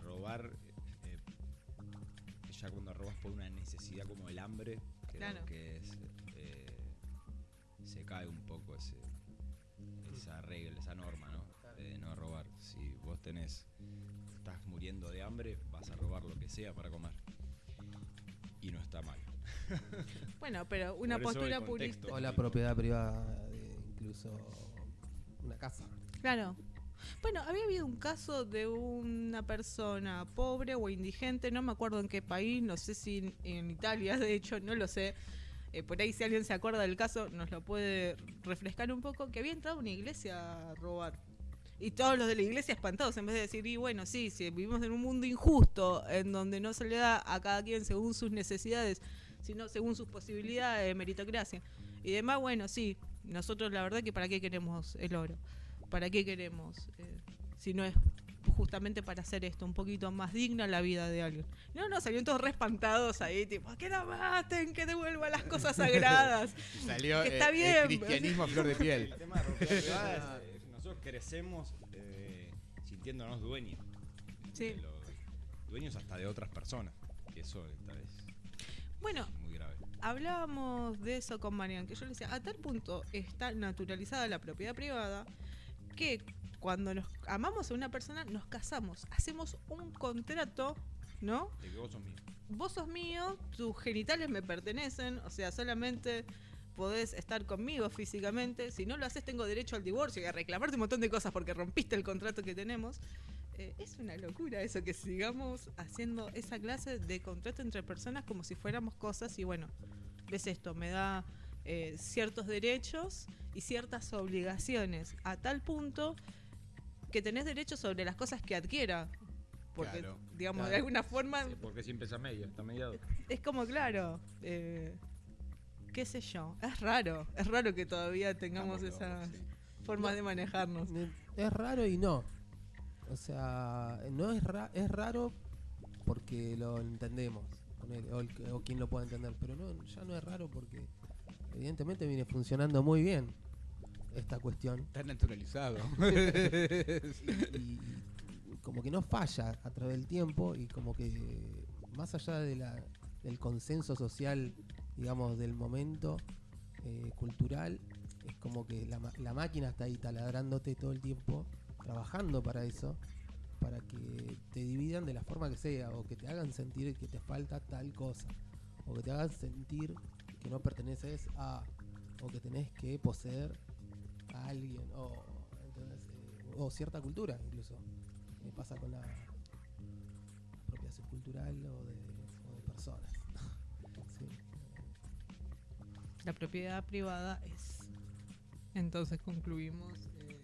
robar, ya cuando robas por una necesidad como el hambre, creo Claro. que es, eh, se cae un poco ese, esa regla, esa norma, ¿no? De no robar. Si vos tenés, estás muriendo de hambre, vas a robar lo que sea para comer. Y no está mal. *laughs* bueno, pero una Por postura purista. O la propiedad privada de incluso una casa. Claro. Bueno, había habido un caso de una persona pobre o indigente, no me acuerdo en qué país, no sé si en, Italia, *laughs* de hecho, no lo sé. Eh, por ahí si alguien se acuerda del caso nos lo puede refrescar un poco, que había entrado una iglesia a robar. Y todos los de la iglesia espantados, en vez de decir, y bueno, sí, si vivimos en un mundo injusto, en donde no se le da a cada quien según sus necesidades, sino según sus posibilidades de meritocracia. Y demás, bueno, sí, nosotros la verdad que para qué queremos el oro. ¿Para qué queremos? eh, si no es justamente para hacer esto, un poquito más digna la vida de alguien. No, no, salieron todos re espantados ahí, tipo, que la maten, que devuelvan las cosas sagradas. *laughs* Salió Que está eh, bien. el cristianismo a flor de piel. El tema de propiedad *laughs* privada es, eh, nosotros crecemos eh, sintiéndonos dueños. Sí. los- dueños hasta de otras personas. Y eso esta vez Bueno, es muy grave. hablábamos de eso con Marian, que yo le decía, a tal punto está naturalizada la propiedad privada que cuando nos amamos a una persona nos casamos, hacemos un contrato, ¿no? De que vos sos mío. Vos sos mío, tus genitales me pertenecen, o sea, solamente podés estar conmigo físicamente, si no lo haces tengo derecho al divorcio y a reclamarte un montón de cosas porque rompiste el contrato que tenemos. Eh, es una locura eso, que sigamos haciendo esa clase de contrato entre personas como si fuéramos cosas y bueno, ves esto, me da eh, ciertos derechos y ciertas obligaciones a tal punto que tenés derechos sobre las cosas que adquiera. Porque, Claro, digamos, de alguna forma Sí, porque siempre es a medio, está mediado. es como claro, eh, qué sé yo, es raro, es raro que todavía tengamos Estamos esa locos, sí. forma de manejarnos. Es raro y no. O sea, no es, ra- es raro porque lo entendemos. O, el o quien lo pueda entender. Pero no, ya no es raro porque evidentemente viene funcionando muy bien esta cuestión. Está naturalizado. *laughs* y, y como que no falla a través del tiempo y como que más allá de la, del consenso social, digamos, del momento eh, cultural, es como que la, la máquina está ahí taladrándote todo el tiempo, trabajando para eso, para que te dividan de la forma que sea, o que te hagan sentir que te falta tal cosa, o que te hagan sentir que no perteneces a, o que tenés que poseer a alguien, o, ¿entendés? Eh, o cierta cultura incluso. Me pasa con la apropiación cultural o de, o de personas. *laughs* Sí. La propiedad privada es. Entonces concluimos. eh,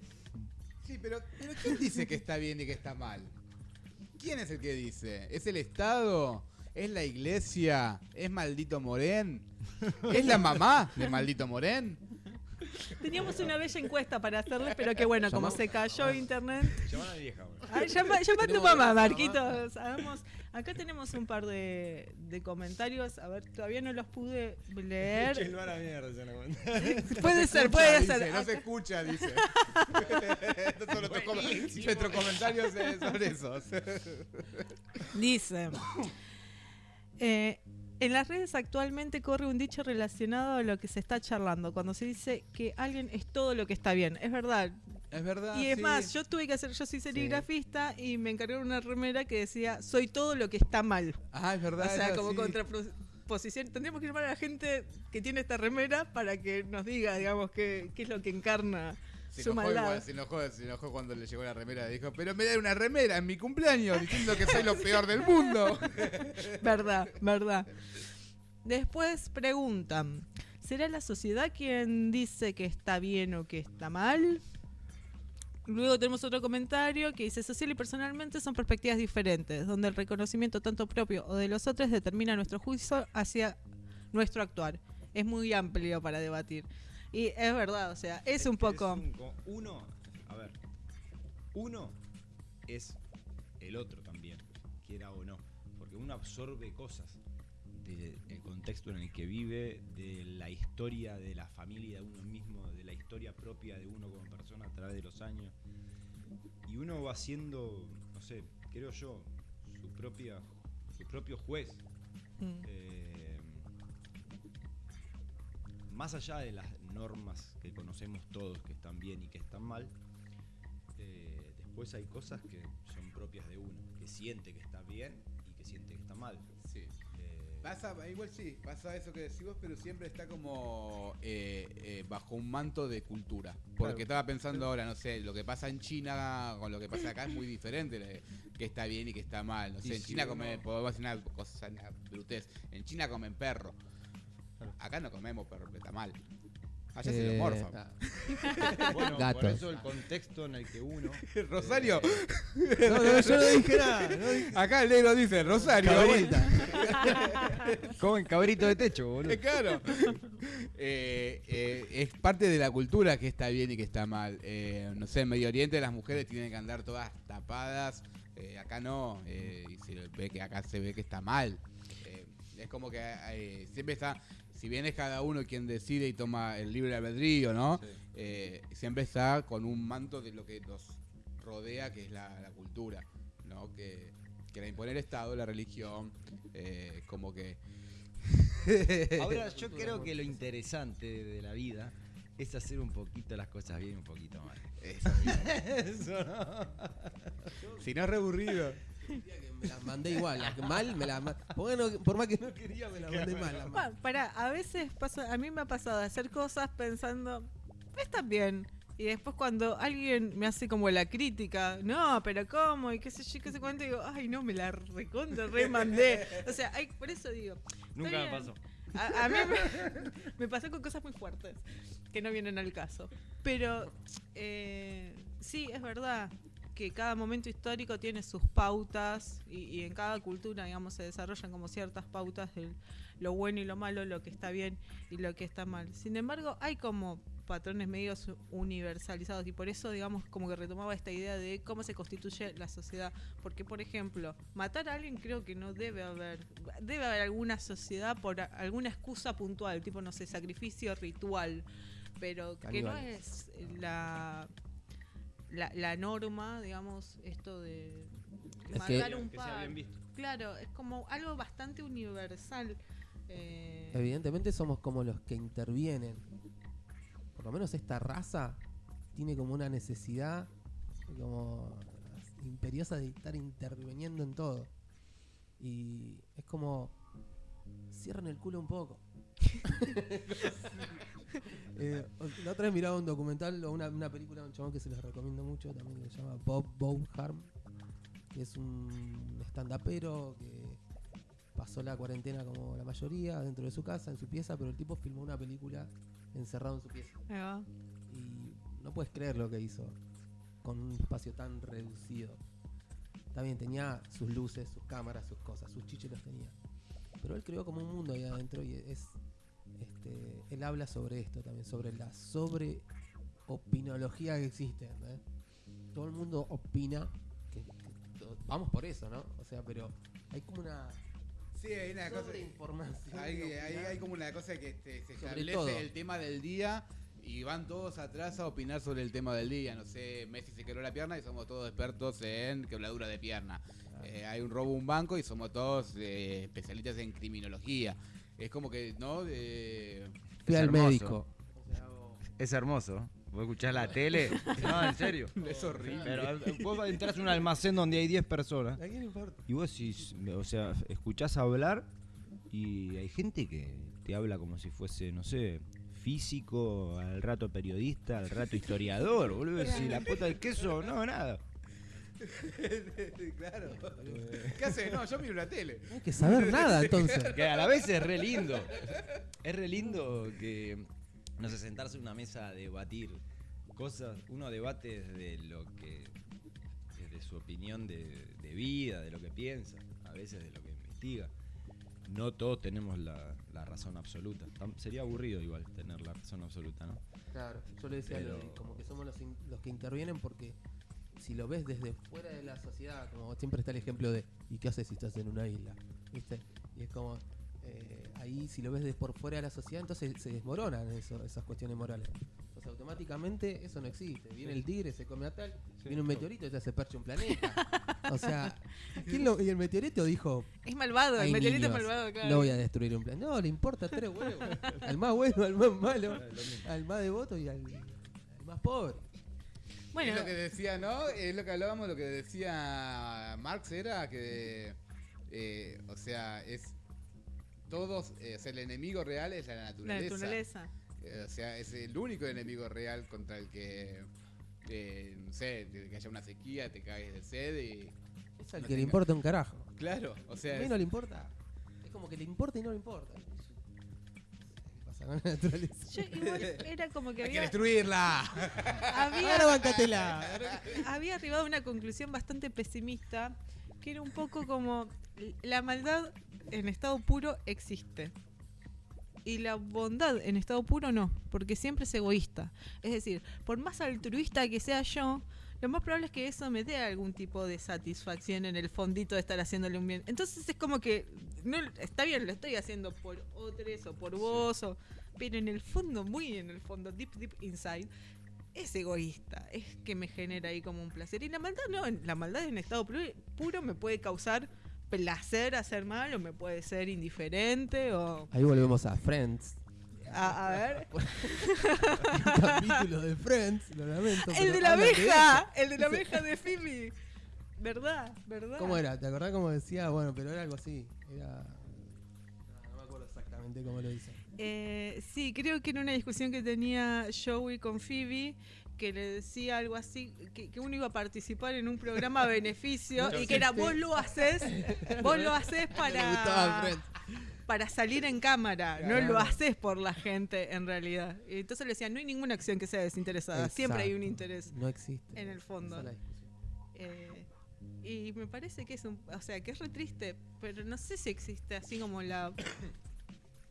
Sí, pero, pero ¿quién dice que está bien y que está mal? ¿Quién es el que dice? ¿Es el Estado? ¿Es la iglesia? ¿Es maldito Morén? ¿Es la mamá de maldito Morén? Teníamos una bella encuesta para hacerles, pero que bueno, como se cayó internet. Llaman a mi vieja. Ay, llama, llama a tu mamá. Marquitos. Hagamos, acá tenemos un par de, de comentarios. A ver, todavía no los pude leer. Chenlo a la mierda, se la cuenta. Puede ser, Escucha, puede dice, ser. No se escucha, dice. *laughs* Estos son nuestros, com- nuestros comentarios sobre esos. Dice, eh, en las redes actualmente corre un dicho relacionado a lo que se está charlando, cuando se dice que alguien es todo lo que está bien. Es verdad. Es verdad. y es sí. más, yo tuve que hacer, yo soy serigrafista y me encargaron una remera que decía, soy todo lo que está mal. Ah, es O verdad. sea, es como contraposición. Tendríamos que llamar a la gente que tiene esta remera para que nos diga, digamos, qué, qué es lo que encarna Se su enojó, maldad. igual, se enojó, se enojó cuando le llegó la remera. Dijo, pero me da una remera en mi cumpleaños diciendo que soy lo *laughs* peor del mundo. *laughs* Verdad, verdad. Después preguntan, ¿será la sociedad quien dice que está bien o que está mal? Luego tenemos otro comentario que dice, social y personalmente son perspectivas diferentes, donde el reconocimiento tanto propio o de los otros determina nuestro juicio hacia nuestro actuar. Es muy amplio para debatir. Y es verdad, o sea, es un que poco... un co- uno, a ver, uno es el otro también, quiera o no, porque uno absorbe cosas del contexto en el que vive, de la historia de la familia de uno mismo, de la historia propia de uno como persona a través de los años. Y uno va siendo, no sé, creo yo, su propia su propio juez. Mm. Eh, más allá de las normas que conocemos todos que están bien y que están mal, eh, después hay cosas que son propias de uno, que siente que está bien y que siente que está mal. Sí. Eh, Pasa, igual sí, pasa eso que decís vos, pero siempre está como eh, eh, bajo un manto de cultura. Porque Claro. estaba pensando ahora, no sé, lo que pasa en China con lo que pasa acá es muy diferente, que está bien y que está mal. No sé, Y en si China uno- comen, podemos decir una cosa, una brutez, en China comen perro. Acá no comemos perro, pero está mal. Allá se lo Eh, morfan. ah. *laughs* Bueno, por eso el contexto en el que uno. *laughs* Rosario, No, no, yo no dije nada. no dije- *laughs* acá el negro dice Rosario. Cabrita. Comen cabrito de techo, boludo. Eh, Claro. Eh, eh, es parte de la cultura que está bien y que está mal. Eh, no sé, en Medio Oriente las mujeres tienen que andar todas tapadas. eh, acá no. eh, y se ve que acá se ve que está mal. Eh, es como que eh, siempre está. Si bien es cada uno quien decide y toma el libre albedrío, ¿no? Sí. Eh, siempre está con un manto de lo que nos rodea, que es la, la cultura, ¿no? Que, que la impone el Estado, la religión, eh, como que... *laughs* Ahora, yo creo que lo interesante de, la vida es hacer un poquito las cosas bien y un poquito mal. Eso *laughs* Eso no. Si no es reaburrido. Me las mandé igual, las mal me las mandé. Por más que no quería, me las mandé mal. las Pa- Pará, a veces pasa, a mí me ha pasado de hacer cosas pensando, están bien. Y después cuando alguien me hace como la crítica, no, pero ¿cómo? Y qué sé yo, qué sé cuánto, digo, ay, no, me la recontra, remandé. O sea, hay, por eso digo, Nunca me pasó. a, a mí me, *laughs* me pasó con cosas muy fuertes, que no vienen al caso. Pero eh, sí, es verdad que cada momento histórico tiene sus pautas y, y en cada cultura, digamos, se desarrollan como ciertas pautas de lo bueno y lo malo, lo que está bien y lo que está mal. Sin embargo, hay como patrones medios universalizados y por eso, digamos, como que retomaba esta idea de cómo se constituye la sociedad. Porque, por ejemplo, matar a alguien creo que no debe haber, debe haber alguna sociedad por alguna excusa puntual, tipo, no sé, sacrificio ritual, pero que no es la, la, la norma, digamos, esto de Es que- un par. Claro, es como algo bastante universal. eh, Evidentemente somos como los que intervienen. Por lo menos esta raza tiene como una necesidad como imperiosa de estar interviniendo en todo. Y es como cierran el culo un poco. *laughs* Eh, la otra vez miraba un documental o una, una película de un chabón que se les recomiendo mucho también que se llama Bob Bowharm, que es un stand-upero que pasó la cuarentena como la mayoría dentro de su casa, en su pieza, pero el tipo filmó una película encerrado en su pieza. ahí va. Y no puedes creer lo que hizo con un espacio tan reducido. También tenía sus luces, sus cámaras, sus cosas, sus chiches los tenía. Pero él creó como un mundo ahí adentro y es. Este, él habla sobre esto también, sobre la sobreopinología que existe. Todo el mundo opina que, vamos por eso, ¿no? O sea, pero hay como una Sí, hay una cosa... sobreinformación. Hay, de hay- como una cosa que este, se Sobre establece todo. el tema del día y van todos atrás a opinar sobre el tema del día. No sé, Messi se quebró la pierna y somos todos expertos en quebradura de pierna. Eh, hay un robo a un banco y somos todos eh, especialistas en criminología. Es como que, ¿no? De- Fui Es al hermoso. médico. Es hermoso. Vos escuchás la tele. No, en serio. *laughs* es horrible. Pero eh, vos entras a un almacén donde hay 10 personas. ¿A quién le importa? Y vos decís, o sea, escuchás hablar y hay gente que te habla como si fuese, no sé, físico, al rato periodista, al rato historiador, boludo. Si la puta del queso, no, nada. *laughs* claro. ¿Qué haces? No, yo miro la tele. No hay que saber nada entonces. Que a la vez es re lindo. Es re lindo que, no sé, sentarse en una mesa a debatir cosas. Uno debate desde lo que, desde su opinión de, de vida, de lo que piensa, a veces de lo que investiga. No todos tenemos la, la razón absoluta. Tam- Sería aburrido igual tener la razón absoluta, ¿no? Claro, yo le decía como que somos los, in- los que intervienen porque si lo ves desde fuera de la sociedad, como siempre está el ejemplo de ¿y qué haces si estás en una isla? ¿Viste? Y es como eh, ahí si lo ves de por fuera de la sociedad, entonces se desmoronan eso, esas cuestiones morales. Entonces automáticamente eso no existe. Viene el tigre, se come a tal, viene un meteorito y ya se percha un planeta. o sea, *laughs* ¿quién lo- y el meteorito dijo, Es malvado, el meteorito es malvado, claro. no voy a destruir un planeta. No, le importa tres huevos. *laughs* al más bueno, al más malo, al más devoto y al, al más pobre. Bueno, Es lo que decía, ¿no? Es lo que hablábamos, lo que decía Marx era que, eh, o sea, es todos, eh, o sea, el enemigo real es la la naturaleza. naturaleza. Eh, o sea, es el único enemigo real contra el que, eh, no sé, que haya una sequía, te caes de sed y... Es al No que le importa un carajo. Claro, o A sea, mí es- no le importa. Es como que le importa y no le importa. Pasa con la *laughs* naturaleza. Yo igual era como que Hay que había, destruirla. había, Ahora bancatela. había arribado a una conclusión bastante pesimista, que era un poco como la maldad en estado puro existe. Y la bondad en estado puro no, porque siempre es egoísta. Es decir, por más altruista que sea yo, lo más probable es que eso me dé algún tipo de satisfacción en el fondito de estar haciéndole un bien. Entonces es como que, no, está bien, lo estoy haciendo por otros o por vos, o- pero en el fondo, muy en el fondo, deep, deep inside, es egoísta, es que me genera ahí como un placer. Y la maldad no, la maldad en estado pu- puro me puede causar placer hacer mal o me puede ser indiferente o... Ahí volvemos a Friends. A, a *laughs* ver. Un capítulo de Friends, lo lamento. El de la abeja, el de la abeja de Phoebe. ¿Verdad? ¿Verdad? ¿Cómo era? ¿Te acordás cómo decía? Bueno, pero era algo así. Era. No, no me acuerdo exactamente cómo lo dice. Eh, sí, creo que era una discusión que tenía Joey con Phoebe, que le decía algo así, que, que uno iba a participar en un programa a *laughs* beneficio y que era vos lo haces, *laughs* vos lo haces Me gustaba para. Para salir en cámara, no lo haces por la gente en realidad. Y entonces le decía, no hay ninguna acción que sea desinteresada, siempre hay un interés. No existe. En el fondo. Esa es la discusión. Eh, y me parece que es un, o sea, que es re triste, pero no sé si existe así como la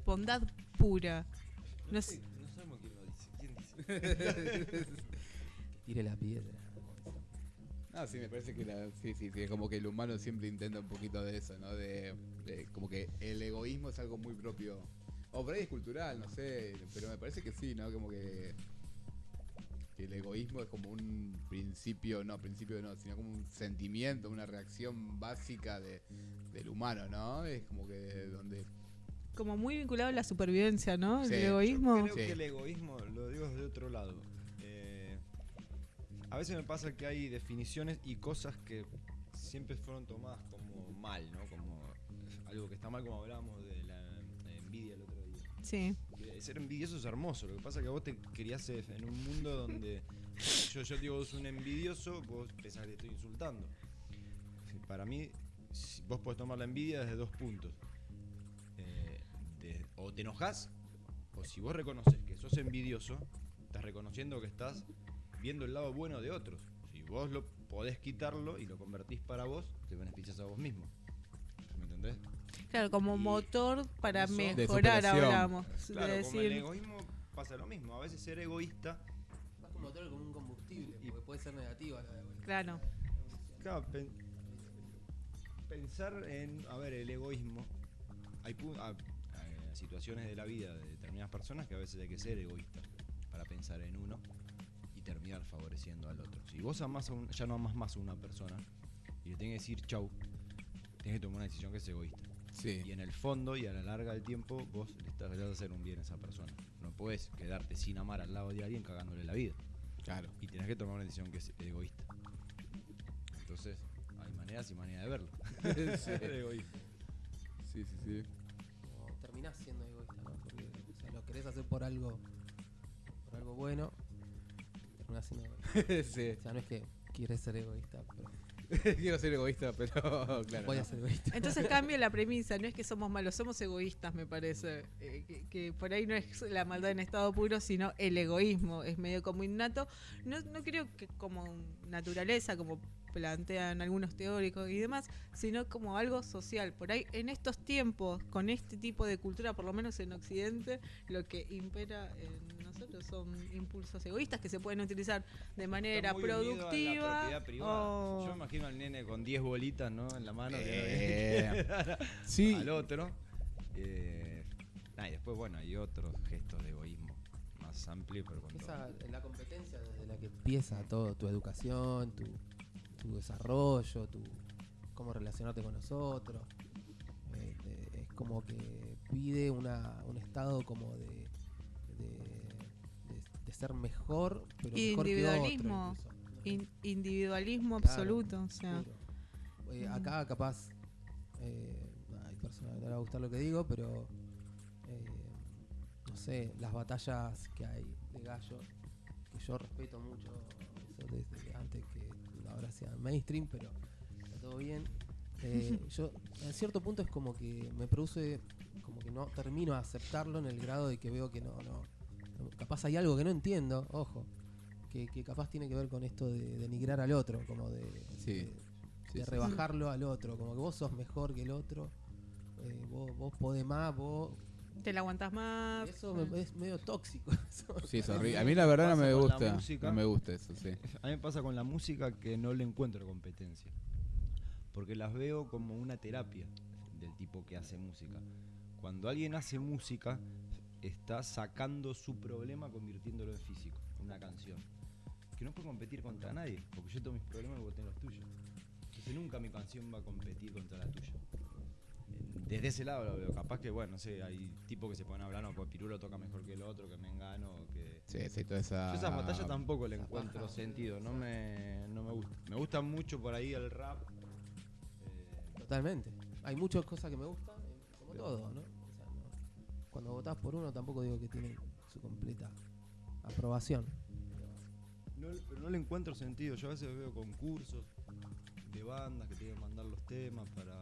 bondad pura. No sé. No sabemos quién lo dice. ¿Quién dice? *laughs* Tire la piedra. Ah, sí, me parece que la- sí, sí, sí, es como que el humano siempre intenta un poquito de eso, ¿no? De, de como que el egoísmo es algo muy propio. O por ahí es cultural, no sé, pero me parece que sí, ¿no? Como que, que el egoísmo es como un principio, no, principio no, sino como un sentimiento, una reacción básica de, del humano, ¿no? Es como que donde... Como muy vinculado a la supervivencia, ¿no? Sí, el yo egoísmo. Creo Sí. que el egoísmo, lo digo desde otro lado. Eh, a veces me pasa que hay definiciones y cosas que siempre fueron tomadas como mal, ¿no? Como algo que está mal, como hablábamos de la envidia el otro día. Sí. Eh, Ser envidioso es hermoso. Lo que pasa es que vos te criás en un mundo donde *laughs* yo, yo digo vos un envidioso, vos pensás que te estoy insultando. Para mí, vos podés tomar la envidia desde dos puntos. Eh, de- o te enojas, o si vos reconoces que sos envidioso, estás reconociendo que estás viendo el lado bueno de otros. Si vos lo podés quitarlo y lo convertís para vos, te beneficias a vos mismo. ¿Me entendés? Claro, como Y motor para eso- mejorar, hablamos. Claro, de como el egoísmo pasa lo mismo. A veces ser egoísta Más como motor como un combustible, porque puede ser negativa la de claro. Claro, pen- pensar en, a ver, el egoísmo. Hay pu- a- a- situaciones de la vida de determinadas personas que a veces hay que ser egoísta para pensar en uno terminar favoreciendo al otro. Si vos amás a un- ya no amas más a una persona y le tenés que decir chau, tenés que tomar una decisión que es egoísta. Sí. Y en el fondo y a la larga del tiempo vos le estás vas a hacer un bien a esa persona. No puedes quedarte sin amar al lado de alguien cagándole la vida. Claro. Y tenés que tomar una decisión que es egoísta. Entonces, hay maneras y maneras de verlo. *laughs* *laughs* Ser egoísta. Sí, sí, sí. terminás siendo egoísta, ¿no? Porque o sea, lo querés hacer por algo por algo bueno, siendo *laughs* egoísta. sí. O sea, no es que quieres ser egoísta, pero *laughs* Quiero ser egoísta, pero *laughs* claro. voy a no. ser egoísta. Entonces cambia la premisa, no es que somos malos, somos egoístas, me parece. Eh, que, que por ahí no es la maldad en estado puro, sino el egoísmo. Es medio como innato. No, no creo que como naturaleza, como plantean algunos teóricos y demás, sino como algo social. Por ahí, en estos tiempos, con este tipo de cultura, por lo menos en Occidente, lo que impera en nosotros son impulsos egoístas que se pueden utilizar de manera Está muy unido a la productiva. propiedad privada. o- Yo me imagino al nene con 10 bolitas ¿no? en la mano que Eh, *laughs* sí. al otro. Eh, nah, y después, bueno, hay otros gestos de egoísmo más amplios, pero con Esa, la competencia desde la que empieza todo, tu educación, tu, tu desarrollo, tu cómo relacionarte con nosotros. Eh, te- es como que pide una, un estado como de ser mejor, pero mejor que otro Individualismo. incluso. in- individualismo Claro, absoluto. O sea. Eh, acá capaz eh, hay personas que no les va a gustar lo que digo, pero eh, no sé, las batallas que hay de gallo, que yo respeto mucho eso desde antes que ahora sea mainstream, pero está todo bien. Eh, *laughs* yo en cierto punto es como que me produce como que no termino de aceptarlo en el grado de que veo que no, no- capaz hay algo que no entiendo, ojo, que, que capaz tiene que ver con esto de denigrar al otro, como de, Sí. de- Sí, de sí, rebajarlo al otro, como que vos sos mejor que el otro, eh, vos, vos podés más, vos... Te la aguantas más. Eso me- es medio tóxico. *laughs* Sí, es horrible. A mí la verdad no me gusta. música. No me gusta eso, sí. A mí me pasa con la música que no le encuentro competencia. Porque las veo como una terapia del tipo que hace música. Cuando alguien hace música, está sacando su problema convirtiéndolo en físico, en una canción. Que no puede competir contra nadie, porque yo tengo mis problemas y vos tenés los tuyos. Entonces nunca mi canción va a competir contra la tuya. Desde ese lado lo veo. Capaz que, bueno, no sé, hay tipos que se ponen a hablar, no, pues Pirulo toca mejor que el otro, que me engano, que... Sí, sí, toda esa. Yo esas batallas tampoco le encuentro sentido, no me, no me gusta. Me gusta mucho por ahí el rap. eh, Totalmente. Hay muchas cosas que me gustan, como todo, ¿no? Cuando votás por uno tampoco digo que tiene su completa aprobación. no, pero no le encuentro sentido. Yo a veces veo concursos de bandas que tienen que mandar los temas para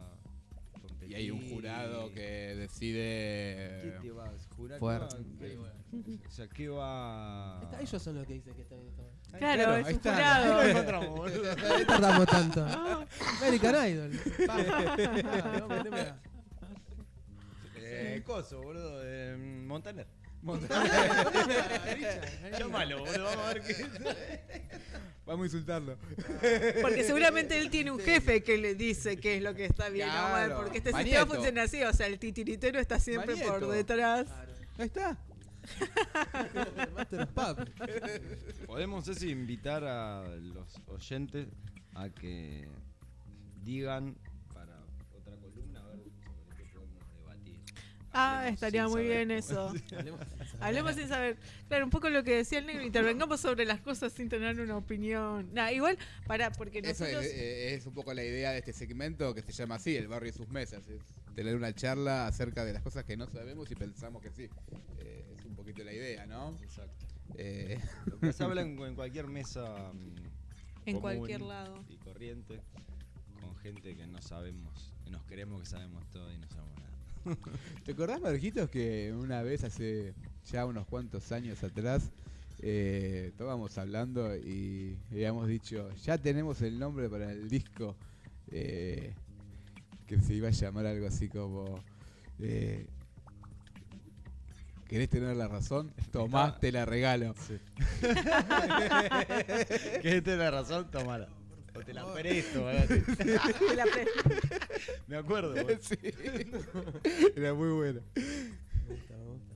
competir. Y hay un jurado que ¿Qué decide. te vas jurar? ¿Qué va- qué- o sea, ¿qué va...? Está- ellos son los que dicen que está bien. Está bien. Ahí Claro, claro, es ahí un está. jurado. lo encontramos, boludo. ¿Por qué tardamos tanto? American Idol. *laughs* No, meteme Eh, coso, boludo, de mm, Montaner. Richard, *laughs* Llámalo, boludo, vamos a ver qué... Vamos a insultarlo. Porque seguramente él tiene un jefe que le dice qué es lo que está bien o mal. Porque este Manieto. sistema funciona así. O sea, el titiritero está siempre por detrás. Ahí está. Master of Puppets. *laughs* Podemos, Ceci, invitar a los oyentes a que digan Ah, estaría muy saber bien eso. *laughs* Hablemos sin saber. Claro, un poco lo que decía el negro. Intervengamos sobre las cosas sin tener una opinión. Nah, igual, para, porque Eso es, nosotros. eh, es un poco la idea de este segmento que se llama así, el barrio y sus mesas. Es tener una charla acerca de las cosas que no sabemos y pensamos que sí. Eh, es un poquito la idea, ¿no? Exacto. Eh, Lo que se habla en, *laughs* en cualquier mesa. mm, En común cualquier lado. Y corriente, con gente que no sabemos, que nos creemos que sabemos todo y no sabemos. *laughs* ¿Te acordás, Marquitos, que una vez hace ya unos cuantos años atrás eh, estábamos hablando y habíamos dicho, ya tenemos el nombre para el disco eh, que se iba a llamar algo así como... eh, ¿Querés tener la razón? Tomás, te la regalo. que esta es la razón, tomala. O te la presto, así. *laughs* La pre- Me acuerdo. *laughs* Sí. Era muy bueno. Me gusta, me gusta.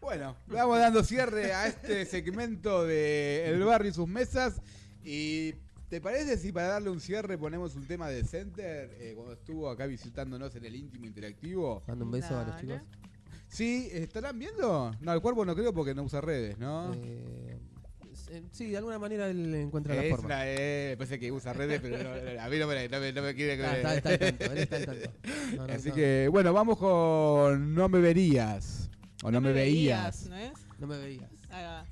Bueno, vamos dando cierre a este segmento de El Barrio y sus mesas. Y ¿te parece si para darle un cierre ponemos un tema de Center eh, cuando estuvo acá visitándonos en el íntimo interactivo? Mando un beso a los chicos. Sí, ¿estarán viendo? No, el cuerpo no creo porque no usa redes, ¿no? Eh, sí, de alguna manera él encuentra la es forma. una, eh, parece que usa redes, pero no, a mí no me, no me- no me quiere Ah, está, está al tanto, él está al tanto. *laughs* No, no, Así no, que, bueno, vamos con No me verías. O no, me veías. ¿no es? no me veías. Ahí va.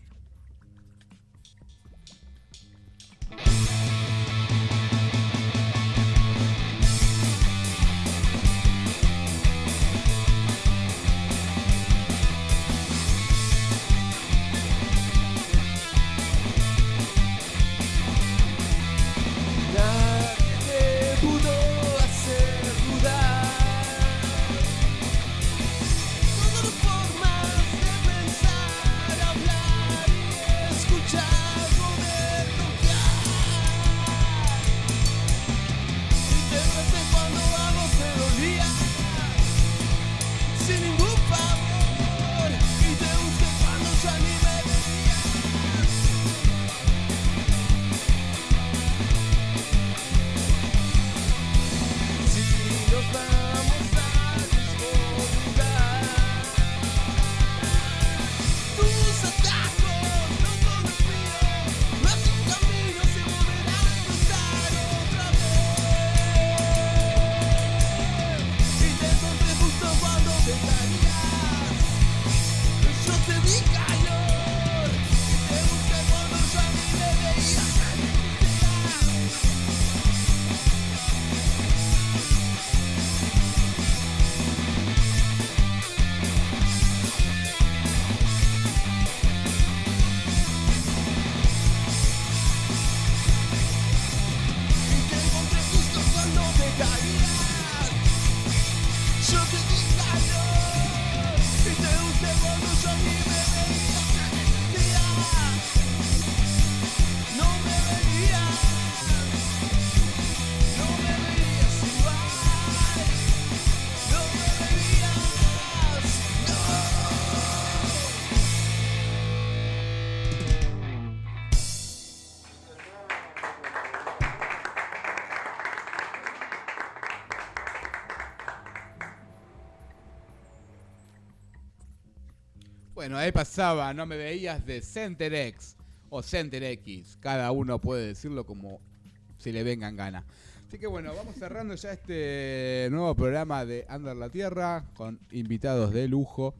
Bueno, ahí pasaba, no me veías de Center X o Center X. Cada uno puede decirlo como si le vengan ganas. Así que bueno, vamos cerrando ya este nuevo programa de Under la Tierra con invitados de lujo.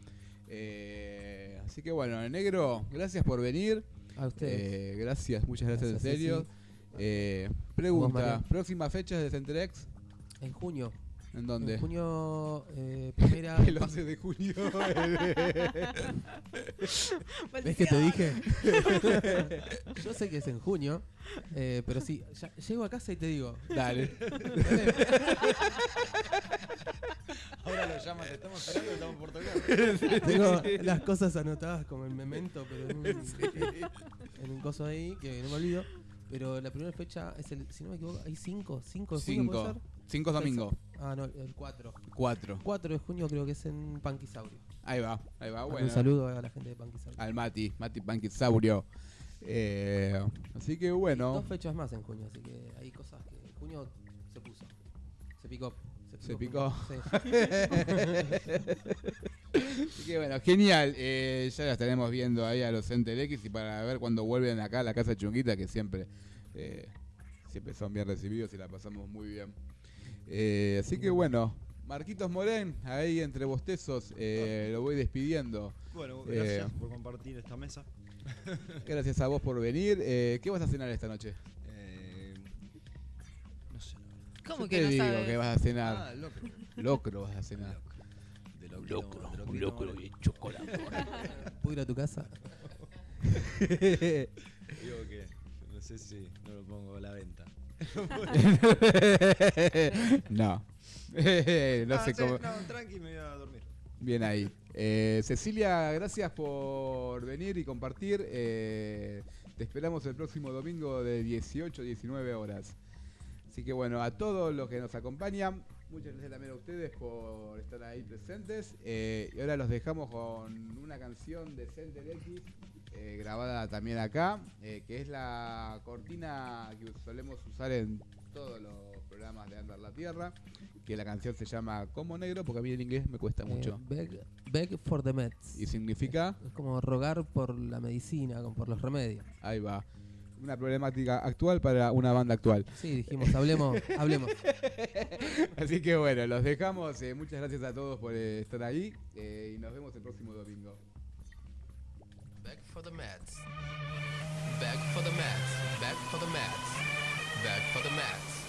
Eh, así que bueno, negro, gracias por venir. A ustedes. Eh, gracias, muchas gracias, Gracias, en serio. Eh, pregunta, próximas fechas de Center X, en junio. ¿En dónde? En junio, eh, *laughs* primera. el 11 de junio. *laughs* ¿Ves que te dije? *laughs* Yo sé que es en junio, eh, pero sí, llego a casa y te digo. Dale. Ahora lo llaman, te estamos esperando, estamos por tocar. Tengo las cosas anotadas como el memento, pero en un, coso ahí que no me olvido. Pero la primera fecha es el, si no me equivoco, hay 5, 5 de junio, ¿puede ser? 5 es domingo. Ah, no, el 4. 4. 4 de junio creo que es en Panquisaurio. Ahí va, ahí va, bueno. Un saludo a la gente de Panquisaurio. Al Mati, Mati Panquisaurio. Eh, así que bueno. Dos fechas más en junio, así que hay cosas que. Junio se puso. Se picó. Se picó. *laughs* Así que bueno, genial. Eh, ya la estaremos viendo ahí a los X y para ver cuando vuelven acá a la casa chunguita, que siempre, eh, siempre son bien recibidos y la pasamos muy bien. Eh, así que bueno, Marquitos Morén, ahí entre bostezos, eh, lo voy despidiendo. Bueno, Eh. gracias por compartir esta mesa. *laughs* Gracias a vos por venir. Eh, ¿Qué vas a cenar esta noche? Eh, no sé. verdad. ¿Cómo Yo que te no digo sabes? que vas a cenar. Ah, locro. Locro vas a cenar. De locro. de locrito, vale. chocolate. *laughs* ¿Puedo ir a tu casa? *laughs* Digo que no sé si no lo pongo a la venta. *laughs* no. *laughs* no Ah, sé sí, cómo. No, tranqui, me voy a dormir. Bien ahí. Eh, Cecilia, gracias por venir y compartir. Eh, te esperamos el próximo domingo de 18 a 19 horas. Así que bueno, a todos los que nos acompañan, muchas gracias también a ustedes por estar ahí presentes. Eh, y ahora los dejamos con una canción de Center X, eh, grabada también acá, eh, que es la cortina que solemos usar en todos los programas de Andar la Tierra, que la canción se llama Como Negro, porque a mí en inglés me cuesta Eh, mucho. beg, beg for the meds. Y significa, Es como rogar por la medicina, por los remedios. ahí va, una problemática actual para una banda actual. Sí, dijimos, hablemos, *laughs* hablemos. Así que bueno, los dejamos. muchas gracias a todos por estar ahí y nos vemos el próximo domingo. For the mats. Back for the mats. Back for the mats. Back for the mats.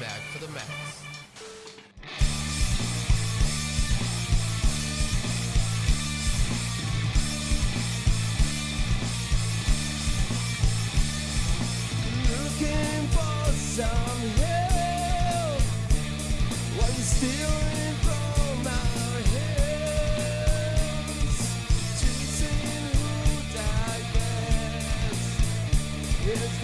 Back for the meds. Looking for some help while you're stealing is the